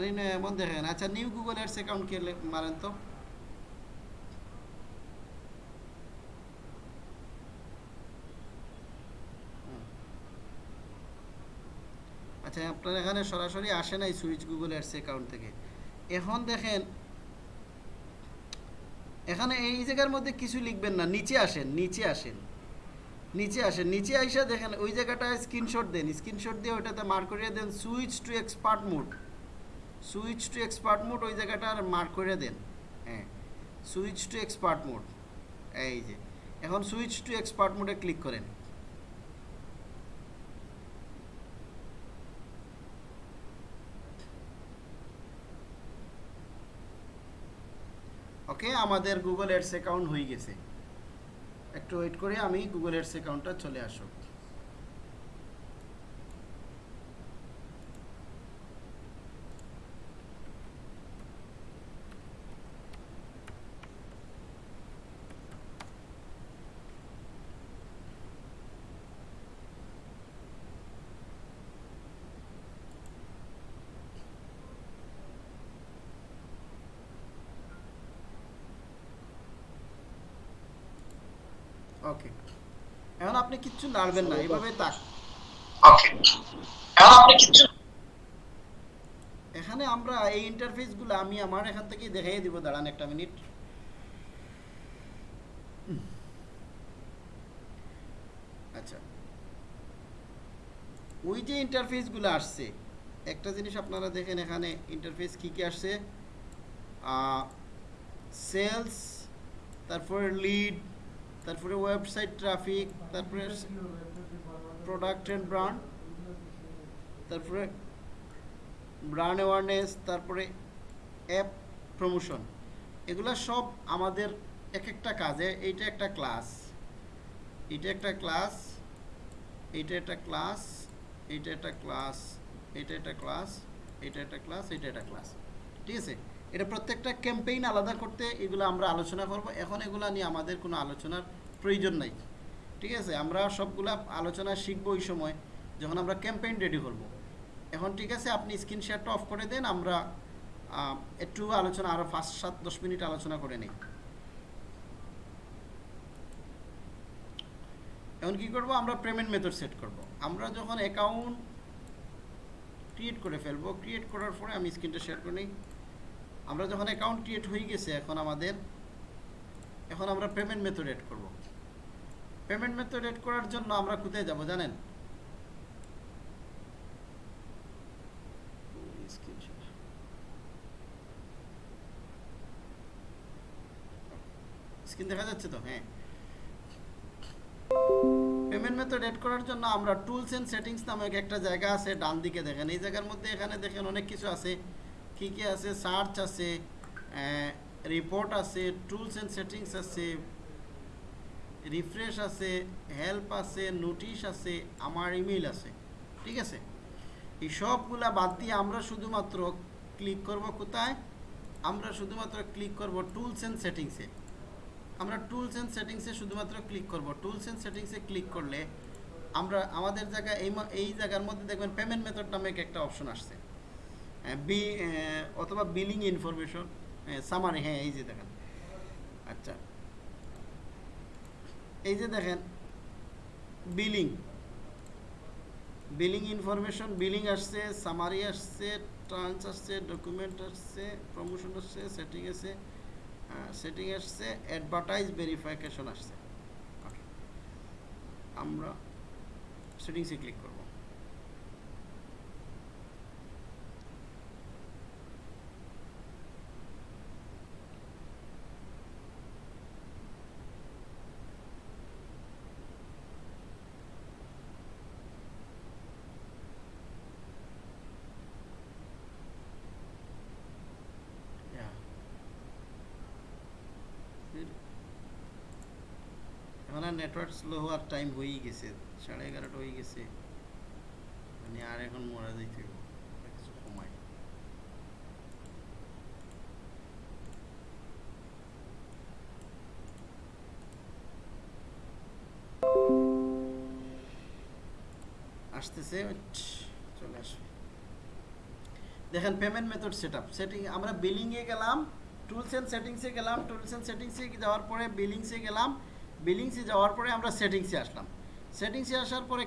[SPEAKER 1] আপনার নয় এমন দেখেন আচ্ছা নিউ গুগল অ্যাডস অ্যাকাউন্ট কে লে- মারেন তো। আচ্ছা আপনার এখানে সরাসরি আসে নাই সুইচ গুগল অ্যাডস অ্যাকাউন্ট থেকে। এখন দেখেন, এখানে এই জায়গার মধ্যে কিছু লিখবেন না, নিচে আসেন নিচে আসেন। নিচে আসেন, নিচে আইসা দেখেন, ওই জায়গাটায় স্ক্রিনশট দেন। স্ক্রিনশট দিয়ে ওইটাতে মার্ক করিয়ে দেন switch to expert mode switch to expert mode ওই জায়গাটা আর মার্ক করে দেন। হ্যাঁ সুইচ টু এক্সপার্ট মোড এই যে, এখন সুইচ টু এক্সপার্ট মোডে ক্লিক করেন। ওকে, আমাদের গুগল এডস অ্যাকাউন্ট হয়ে গেছে। একটু ওয়েট করে আমি গুগল এডস অ্যাকাউন্টটা চলে আসুক ওকে এখন আপনি কিচ্ছু নাড়বেন না এইভাবে তাক
[SPEAKER 2] ওকে এখন আপনি কিছু
[SPEAKER 1] এখানে আমরা এই ইন্টারফেসগুলো আমি আমার এখান থেকে দেখাই দিব দাঁড়ান একটা মিনিট আচ্ছা। ওই যে ইন্টারফেসগুলো আসছে একটা জিনিস আপনারা দেখেন এখানে ইন্টারফেস কী কী আসছে? সেলস তারপর লিড তারপরে ওয়েবসাইট ট্রাফিক তারপরে প্রোডাক্ট অ্যান্ড ব্র্যান্ড তারপরে ব্র্যান্ড অ্যাওয়ারনেস তারপরে অ্যাপ প্রমোশন এগুলা সব আমাদের এক একটা কাজে, এইটা একটা ক্লাস এটা একটা ক্লাস এইটা একটা ক্লাস এইটা একটা ক্লাস এটা একটা ক্লাস এটা একটা ক্লাস এটা একটা ক্লাস ঠিক আছে? এটা প্রত্যেকটা ক্যাম্পেইন আলাদা করতে এগুলো আমরা আলোচনা করব। এখন এগুলো নিয়ে আমাদের কোনো আলোচনার প্রয়োজন নাই। ঠিক আছে? আমরা সবগুলা আলোচনা শিখব ওই সময়, যখন আমরা ক্যাম্পেইন রেডি করব। এখন ঠিক আছে, আপনি স্ক্রিন শেয়ারটা অফ করে দেন, আমরা একটু আলোচনা আরও পাঁচ, সাত, দশ মিনিট আলোচনা করে নিই। এখন কি করব? আমরা পেমেন্ট মেথড সেট করব। আমরা যখন অ্যাকাউন্ট ক্রিয়েট করে ফেলব ক্রিয়েট করার পরে আমি স্ক্রিনটা শেয়ার করে নিই। আমরা যখন অ্যাকাউন্ট ক্রিয়েট হয়ে গেছে, এখন আমাদের, এখন আমরা পেমেন্ট মেথড এড করব। পেমেন্ট মেথড এড করার জন্য আমরা কোথায় যাব জানেন? স্ক্রিন দেখা যাচ্ছে তো? হ্যাঁ। পেমেন্ট মেথড এড করার জন্য আমরা টুলস এন্ড সেটিংস নামে একটা জায়গা আছে ডান দিকে দেখেন। এই জায়গার মধ্যে এখানে দেখেন অনেক কিছু আছে। কি কি আছে? সার্চ আছে রিপোর্ট আছে টুলস এন্ড সেটিংস আছে রিফ্রেশ আছে হেল্প আছে নোটিশ আছে, আমার ইমেল আছে। ঠিক আছে? এই সবগুলা বাদ দিয়ে আমরা শুধুমাত্র ক্লিক করব কোথায়? আমরা শুধুমাত্র ক্লিক করব টুলস এন্ড সেটিংসে আমরা টুলস অ্যান্ড সেটিংসে শুধুমাত্র ক্লিক করব। টুলস অ্যান্ড সেটিংসে ক্লিক করলে আমরা আমাদের জায়গায় এই এই জায়গার মধ্যে দেখবেন পেমেন্ট মেথড নামে একটা অপশন আসছে। বি অথবা বিলিং ইনফরমেশন সামারি হ্যাঁ এই যে দেখেন। আচ্ছা। এই যে দেখেন বিলিং বিলিং ইনফরমেশন বিলিং আসছে সামারি আসছে ট্রান্স আসছে ডকুমেন্ট আসছে প্রমোশন আসছে সেটিং আছে সেটিং আসছে অ্যাডভার্টাইজ ভেরিফিকেশন আসছে। আমরা সেটিংসে ক্লিক করব Yeah. এখন আর নেটওয়ার্ক স্লো হওয়ার টাইম হয়েই গেছে। সাড়ে এগারোটা হয়ে গেছে। মানে আর এখন মরা যাইতে। কিছু দেখেন payment method set up setting আমরা বিলিংয়ে গেলাম টুলস অ্যান্ড সেটিংসে গেলাম টুলস অ্যান্ড সেটিংসে যাওয়ার পরে বিলিংসে গেলাম বিলিংসে যাওয়ার পরে আমরা সেটিংসে আসলাম। সেটিংসে আসার পরে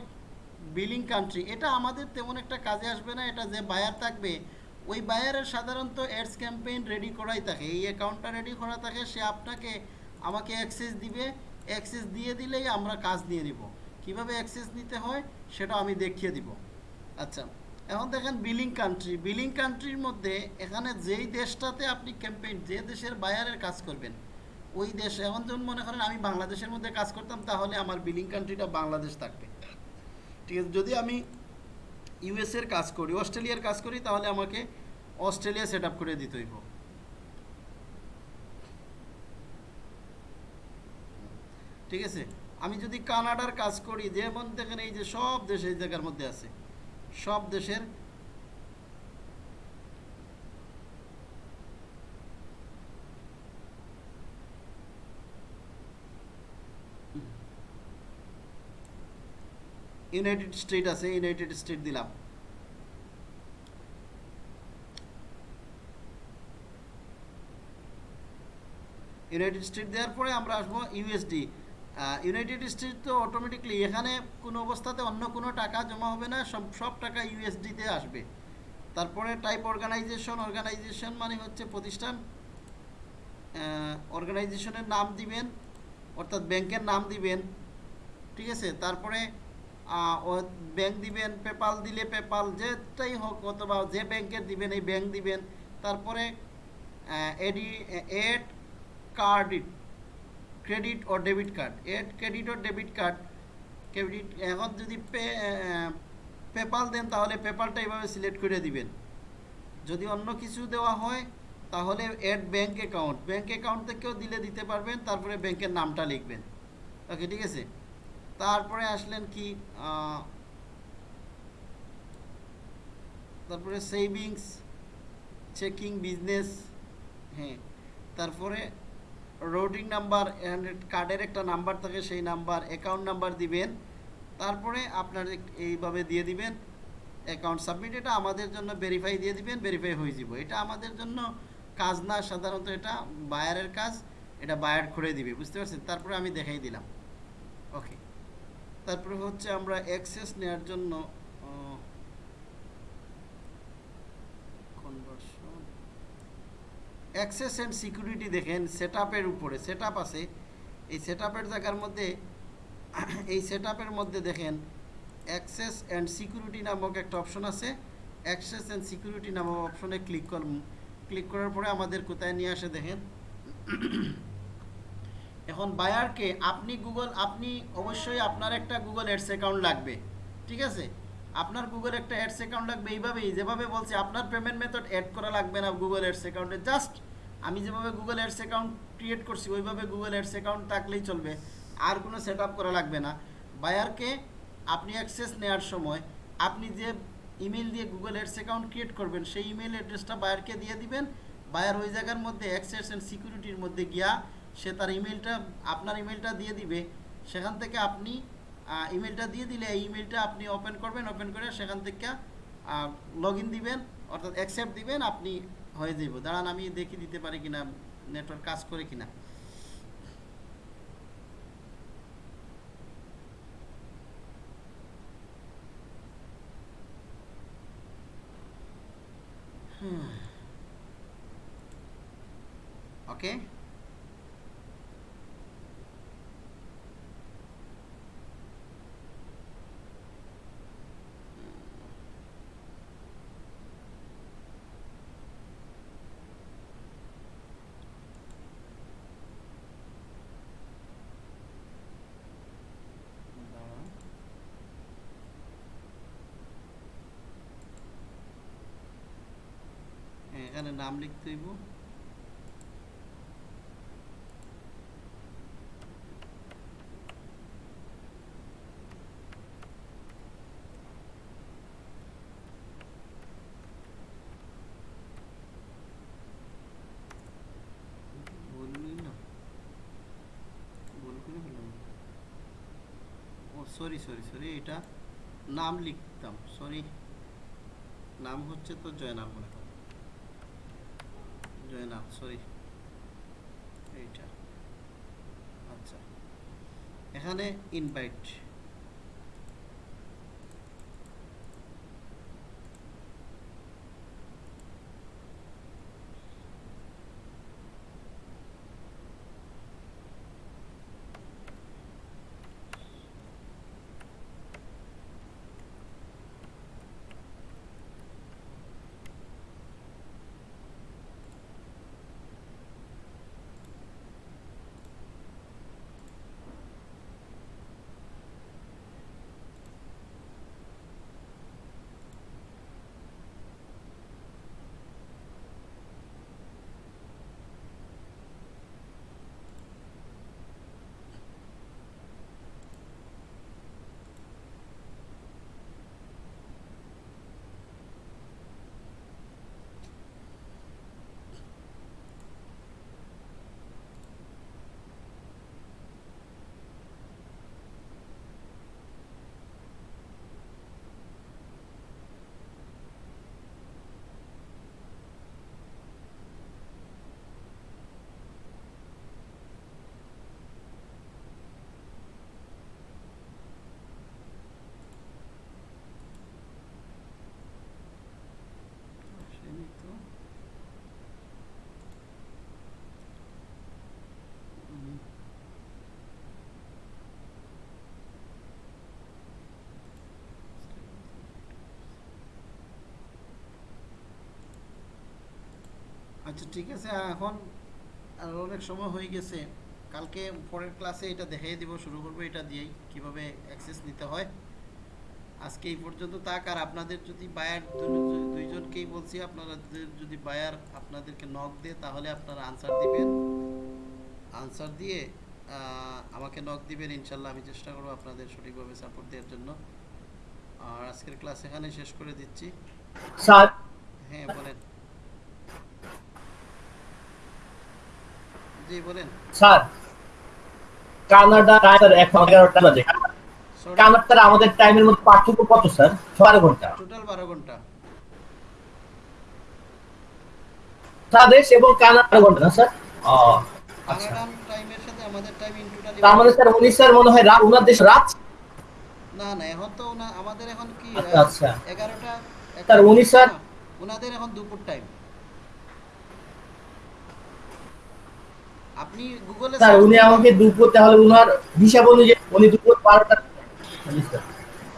[SPEAKER 1] বিলিং কান্ট্রি এটা আমাদের তেমন একটা কাজে আসবে না, এটা যে বায়ার থাকবে, ওই বায়ারের সাধারণত অ্যাডস ক্যাম্পেইন রেডি করাই থাকে। এই অ্যাকাউন্টটা রেডি করা থাকে, সে আপনাকে আমাকে অ্যাক্সেস দিবে। অ্যাক্সেস দিয়ে দিলেই আমরা কাজ নিয়ে নিব। কীভাবে অ্যাক্সেস নিতে হয়, সেটা আমি দেখিয়ে দিব। আচ্ছা এখন দেখেন বিলিং কান্ট্রি বিলিং কান্ট্রির মধ্যে এখানে যেই দেশটাতে আপনি ক্যাম্পেইন যে দেশের বায়ারের কাজ করবেন ওই দেশ, এখন যখন মনে করেন আমি বাংলাদেশের মধ্যে কাজ করতাম, তাহলে আমার বিলিং কান্ট্রিটা বাংলাদেশ থাকবে। ঠিক আছে, যদি আমি ইউএসের কাজ করি, অস্ট্রেলিয়ার কাজ করি, তাহলে আমাকে অস্ট্রেলিয়া সেট আপ করে দিতে হইব ঠিক আছে, আমি যদি কানাডার কাজ করি, যেমন দেখেন এই যে সব দেশ এই জায়গার মধ্যে আছে, সব দেশের ইউনাইটেড স্টেট আছে ইউনাইটেড স্টেট দিলাম। ইউনাইটেড স্টেট দেওয়ার পরে আমরা আসব ইউএসডি ইউনাইটেড স্টেট তো অটোমেটিকলি এখানে কোনো অবস্থাতে অন্য কোনো টাকা জমা হবে না, সব সব টাকা ইউএসডিতে আসবে। তারপরে টাইপ অর্গানাইজেশন অর্গানাইজেশন মানে হচ্ছে প্রতিষ্ঠান। অর্গানাইজেশনের নাম দিবেন, অর্থাৎ ব্যাংকের নাম দিবেন। ঠিক আছে? তারপরে ব্যাংক দিবেন পেপাল দিলে পেপাল যেটাই হোক, অথবা যে ব্যাংকের দিবেন, এই ব্যাংক দিবেন। তারপরে এডি, এড কার্ড ক্রেডিট ও ডেবিট কার্ড। এড, ক্রেডিট ও ডেবিট কার্ড, ক্রেডিট, এখন যদি পে পেপাল দেন, তাহলে পেপালটা এইভাবে সিলেক্ট করে দিবেন। যদি অন্য কিছু দেওয়া হয়, তাহলে add bank account. Bank account থেকেও দিলে দিতে পারবেন, তারপরে ব্যাংকের নামটা লিখবেন। ওকে, ঠিক আছে? তারপরে আসলেন কি তারপরে সেভিংস চেকিং বিজনেস হ্যাঁ তারপরে রোডিং নাম্বার কার্ডের একটা নাম্বার থাকে, সেই নাম্বার অ্যাকাউন্ট নাম্বার দিবেন, তারপরে আপনার এইভাবে দিয়ে দিবেন অ্যাকাউন্ট সাবমিট এটা আমাদের জন্য ভেরিফাই দিয়ে দিবেন ভেরিফাই হয়ে যাব। এটা আমাদের জন্য কাজ না, সাধারণত এটা বায়ারের কাজ, এটা বায়ার করে দিবে, বুঝতে পারছেন? তারপরে আমি দেখাই দিলাম। ওকে তারপরে হচ্ছে আমরা অ্যাক্সেস নেওয়ার জন্য অ্যাক্সেস অ্যান্ড সিকিউরিটি দেখেন সেট উপরে সেট আছে। এই সেট জায়গার মধ্যে, এই সেট মধ্যে দেখেন অ্যাক্সেস অ্যান্ড সিকিউরিটি নামক একটা অপশন আছে। অ্যাক্সেস অ্যান্ড সিকিউরিটি নামক অপশনে ক্লিক কর ক্লিক করার পরে আমাদের কোথায় নিয়ে আসে দেখেন? এখন বায়ারকে আপনি গুগল, আপনি অবশ্যই আপনার একটা গুগল অ্যাডস অ্যাকাউন্ট লাগবে, ঠিক আছে? আপনার গুগল একটা অ্যাডস অ্যাকাউন্ট লাগবে এইভাবেই, যেভাবে বলছি, আপনার পেমেন্ট মেথড অ্যাড করা লাগবে না গুগল অ্যাডস অ্যাকাউন্টে, জাস্ট আমি যেভাবে গুগল অ্যাডস অ্যাকাউন্ট ক্রিয়েট করছি, ওইভাবে গুগল অ্যাডস অ্যাকাউন্ট থাকলেই চলবে, আর কোনো সেট করা লাগবে না। বায়ারকে আপনি অ্যাক্সেস নেওয়ার সময় আপনি যে ইমেল দিয়ে গুগল অ্যাডস অ্যাকাউন্ট ক্রিয়েট করবেন, সেই ইমেল অ্যাড্রেসটা বায়ারকে দিয়ে দিবেন, বায়ার ওই জায়গার মধ্যে অ্যাক্সেস অ্যান্ড সিকিউরিটির মধ্যে গিয়া সে তার ইমেলটা আপনার ইমেলটা দিয়ে দিবে। সেখান থেকে আপনি ইমেলটা দিয়ে দিলে এই ইমেলটা আপনি ওপেন করবেন ওপেন করে সেখান থেকে লগ দিবেন, অর্থাৎ অ্যাকসেপ্ট দিবেন, আপনি হয়ে যাইব। দাঁড়ান, আমি দেখি দিতে পারি কিনা নেটওয়ার্ক কাজ করে কিনা। ওকে দাঁড়ান। হ্যাঁ, এখানে নাম লিখতে হইব। সরি সরি সরি এটা নাম লিখতাম সরি নাম হচ্ছে তো জয়নাল মনে জয়নাল সরি এইটা। আচ্ছা। এখানে ইনভাইট আসেনি তো উম, আচ্ছা ঠিক আছে এখন আর অনেক সময় হয়ে গেছে। কালকে পরের ক্লাসে এটা দেখিয়ে দিব শুরু করব এটা দিয়েই কীভাবে অ্যাক্সেস নিতে হয়। আজকে এই পর্যন্ত তাক আর আপনাদের যদি বায়ার দুইজনকেই বলছি আপনারা যদি বায়ার আপনাদেরকে নক দেয় তাহলে আপনারা আনসার দিবেন। আনসার দিয়ে আমাকে নক দিবেন ইনশাল্লাহ আমি চেষ্টা করব আপনাদের সঠিকভাবে সাপোর্ট দেওয়ার জন্য। আর আজকের ক্লাস এখানে শেষ করে দিচ্ছি। হ্যাঁ বলেন। জি বলেন।
[SPEAKER 3] স্যার কানাডা টাইম এখন এগারোটা বাজে কানাডার আমাদের টাইমের মধ্যে পার্থক্য কত স্যার? বারো ঘণ্টা।
[SPEAKER 1] টোটাল বারো ঘণ্টা।
[SPEAKER 3] বাংলাদেশ এবং কানাডা ঘণ্টা না স্যার? আচ্ছা।
[SPEAKER 1] টাইমের সাথে আমাদের টাইম ইন টোটালি
[SPEAKER 3] মানে স্যার উনি স্যার মনে হয় রাত ওনার দেশ রাত?
[SPEAKER 1] না না এখন তো আমাদের এখন কি
[SPEAKER 3] আচ্ছা, আচ্ছা।
[SPEAKER 1] এগারোটা
[SPEAKER 3] স্যার, উনি স্যার-
[SPEAKER 1] ওনাদের এখন দুপুর টাইম আপনি গুগলে
[SPEAKER 3] স্যার উনি আমাকে দুপুর তাহলে উনার হিসাব অনুযায়ী উনি দুপুর বারোটা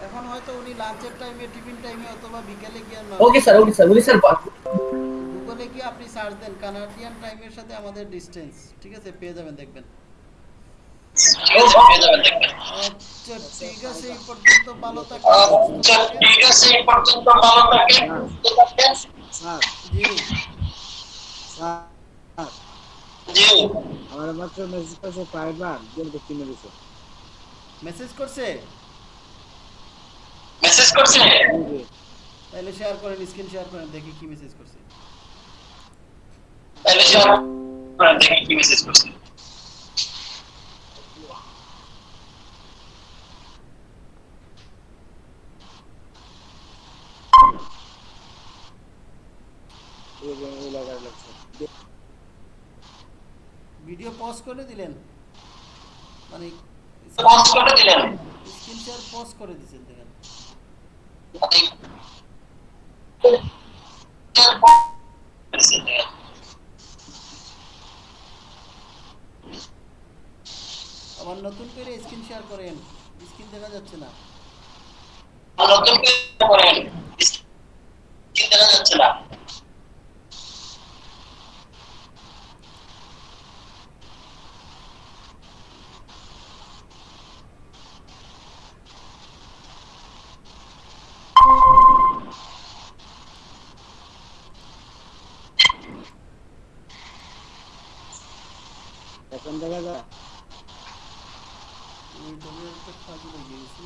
[SPEAKER 1] এখন হয়তো উনি লাঞ্চের টাইমে টিফিন টাইমে অথবা বিকেলে গিয়ে
[SPEAKER 3] ওকে স্যার ওকে স্যার উনি স্যার
[SPEAKER 1] গুগলে গিয়ে আপনি সার্চ দেন কানাডিয়ান টাইমের সাথে আমাদের ডিসটেন্স ঠিক আছে? পেয়ে যাবেন দেখবেন। আচ্ছা ঠিক আছে এই পর্যন্ত ভালো সুস্থ
[SPEAKER 2] আচ্ছা, ঠিক আছে এই পর্যন্ত ভালো থাকেন থাকেন।
[SPEAKER 4] স্যার
[SPEAKER 1] জি।
[SPEAKER 4] স্যার।
[SPEAKER 2] জি।
[SPEAKER 4] আমার মাত্র মেসেজ করছে ফাইবার গেম দেখতে কিনে
[SPEAKER 1] মেসেজ করছে?
[SPEAKER 2] মেসেজ করছে।
[SPEAKER 1] তাহলে শেয়ার করেন স্ক্রিন শেয়ার করেন দেখি কি মেসেজ করছে।
[SPEAKER 2] তাহলে শেয়ার করেন দেখি কি মেসেজ করছে
[SPEAKER 4] এই যে এই লাগার লাগছে
[SPEAKER 1] ভিডিও পজ করে দিলেন? মানে
[SPEAKER 2] পজ করে দিলেন।
[SPEAKER 1] স্ক্রিন শেয়ার পজ করে দিয়েছেন দেখেন। আবার নতুন করে স্ক্রিন শেয়ার করেন। স্ক্রিন দেখা যাচ্ছে না।
[SPEAKER 2] নতুন করে করেন। স্ক্রিন দেখা যাচ্ছে না
[SPEAKER 4] এখন দেখা যায়
[SPEAKER 1] ওই জমির একটা ফাঁকি লেগে গেছি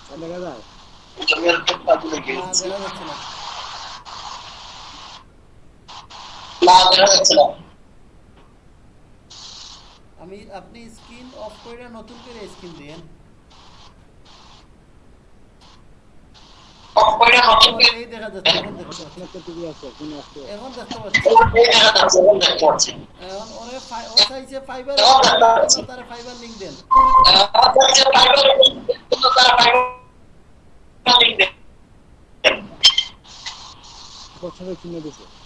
[SPEAKER 4] এখন দেখা যায়
[SPEAKER 2] জমির খুব
[SPEAKER 1] না না
[SPEAKER 2] না
[SPEAKER 1] আমি আপনি স্ক্রিন অফ করে নতুন করে স্ক্রিন দেন।
[SPEAKER 2] অফ করে নতুন করে
[SPEAKER 1] এই দেখা যাচ্ছে এখন দেখতে পাচ্ছি এখন দেখতে পাচ্ছি।
[SPEAKER 2] এখন দেখতে পাচ্ছি।
[SPEAKER 1] এখন ওরে ও চাইছে ফাইবার তারা ফাইবার লিংক দেন।
[SPEAKER 2] ফাইবার
[SPEAKER 4] বছরে কিনে দিছে আর ওরা ফাইবার লিঙ্ক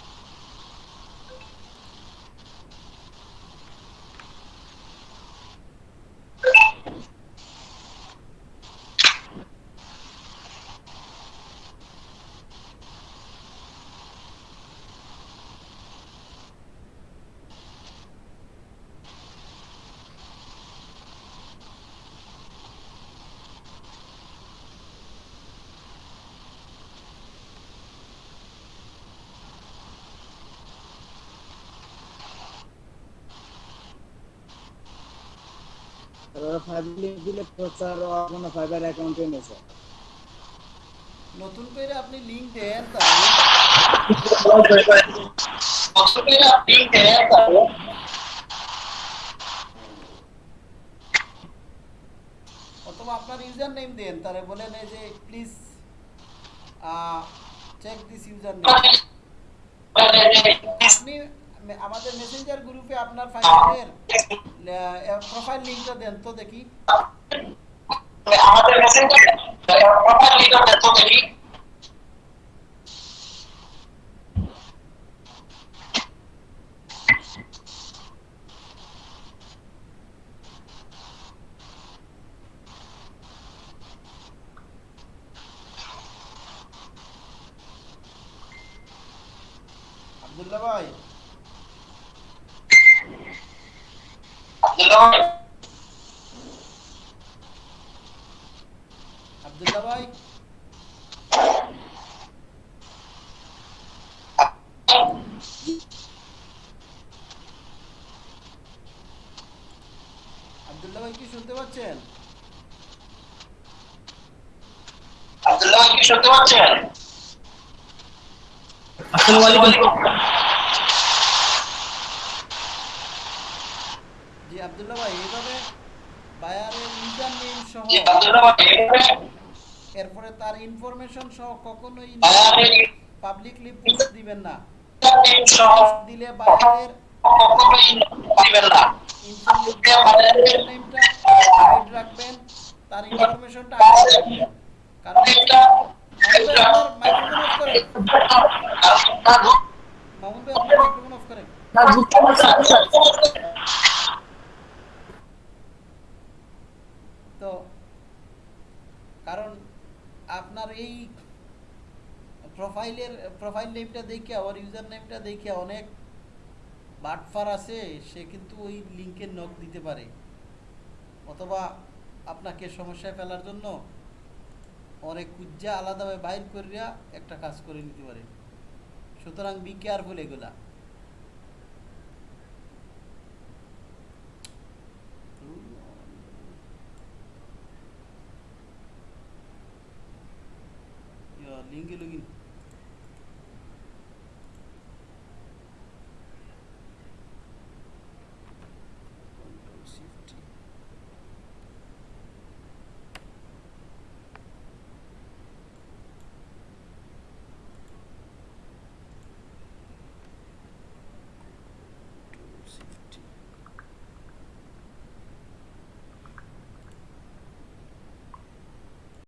[SPEAKER 4] দিলে
[SPEAKER 1] আপনার ইউজার নেম দেন তারা বলেন এই যে please check this user name আপনি আমাদের মেসেঞ্জার গ্রুপে আপনার ফাইলের প্রোফাইল লিংকটা দেন তো দেখি।
[SPEAKER 2] আমাদের মেসেঞ্জার প্রোফাইল লিংকটা দেখো দেখি
[SPEAKER 1] আব্দুল্লাহ ভাই
[SPEAKER 2] আব্দুল্লাহ ভাই
[SPEAKER 1] আব্দুল্লাহ ভাই আব্দুল্লাহ ভাই কি শুনতে পাচ্ছেন
[SPEAKER 2] আব্দুল্লাহ কি শুনতে পাচ্ছেন
[SPEAKER 3] আসসালামু আলাইকুম
[SPEAKER 1] জি আব্দুল্লাহ ভাই এইভাবে বায়ারের ইউজার নেম সহ
[SPEAKER 2] জি আব্দুল্লাহ ভাই
[SPEAKER 1] এরপরে তার ইনফরমেশন সহ কখনোই পাবলিকলি পোস্ট দিবেন না। দিলে বায়ারের
[SPEAKER 2] কখনোই দিবেন না
[SPEAKER 1] ইনফরমেশন নেমটা হাইড রাখবেন তার ইনফরমেশনটা হাইড রাখবেন কারণ মামুন ভাই আপনার মাইক্রোফোন অফ করেন মামুন ভাই আপনার মাইক্রোফোন অফ করেন
[SPEAKER 3] স্যার বুঝতে পারছি
[SPEAKER 1] তো কারণ আপনার এই প্রোফাইলের প্রোফাইল নেমটা দেখে ওর নেমটা দেখে অনেক বাটফার আছে, সে কিন্তু ওই লিঙ্কের নক দিতে পারে। অথবা আপনাকে সমস্যায় ফেলার জন্য অনেক কুজ্জা আলাদাভাবে বাইর করিয়া একটা কাজ করে নিতে পারে। সুতরাং বি কেয়ারফুল এগুলা।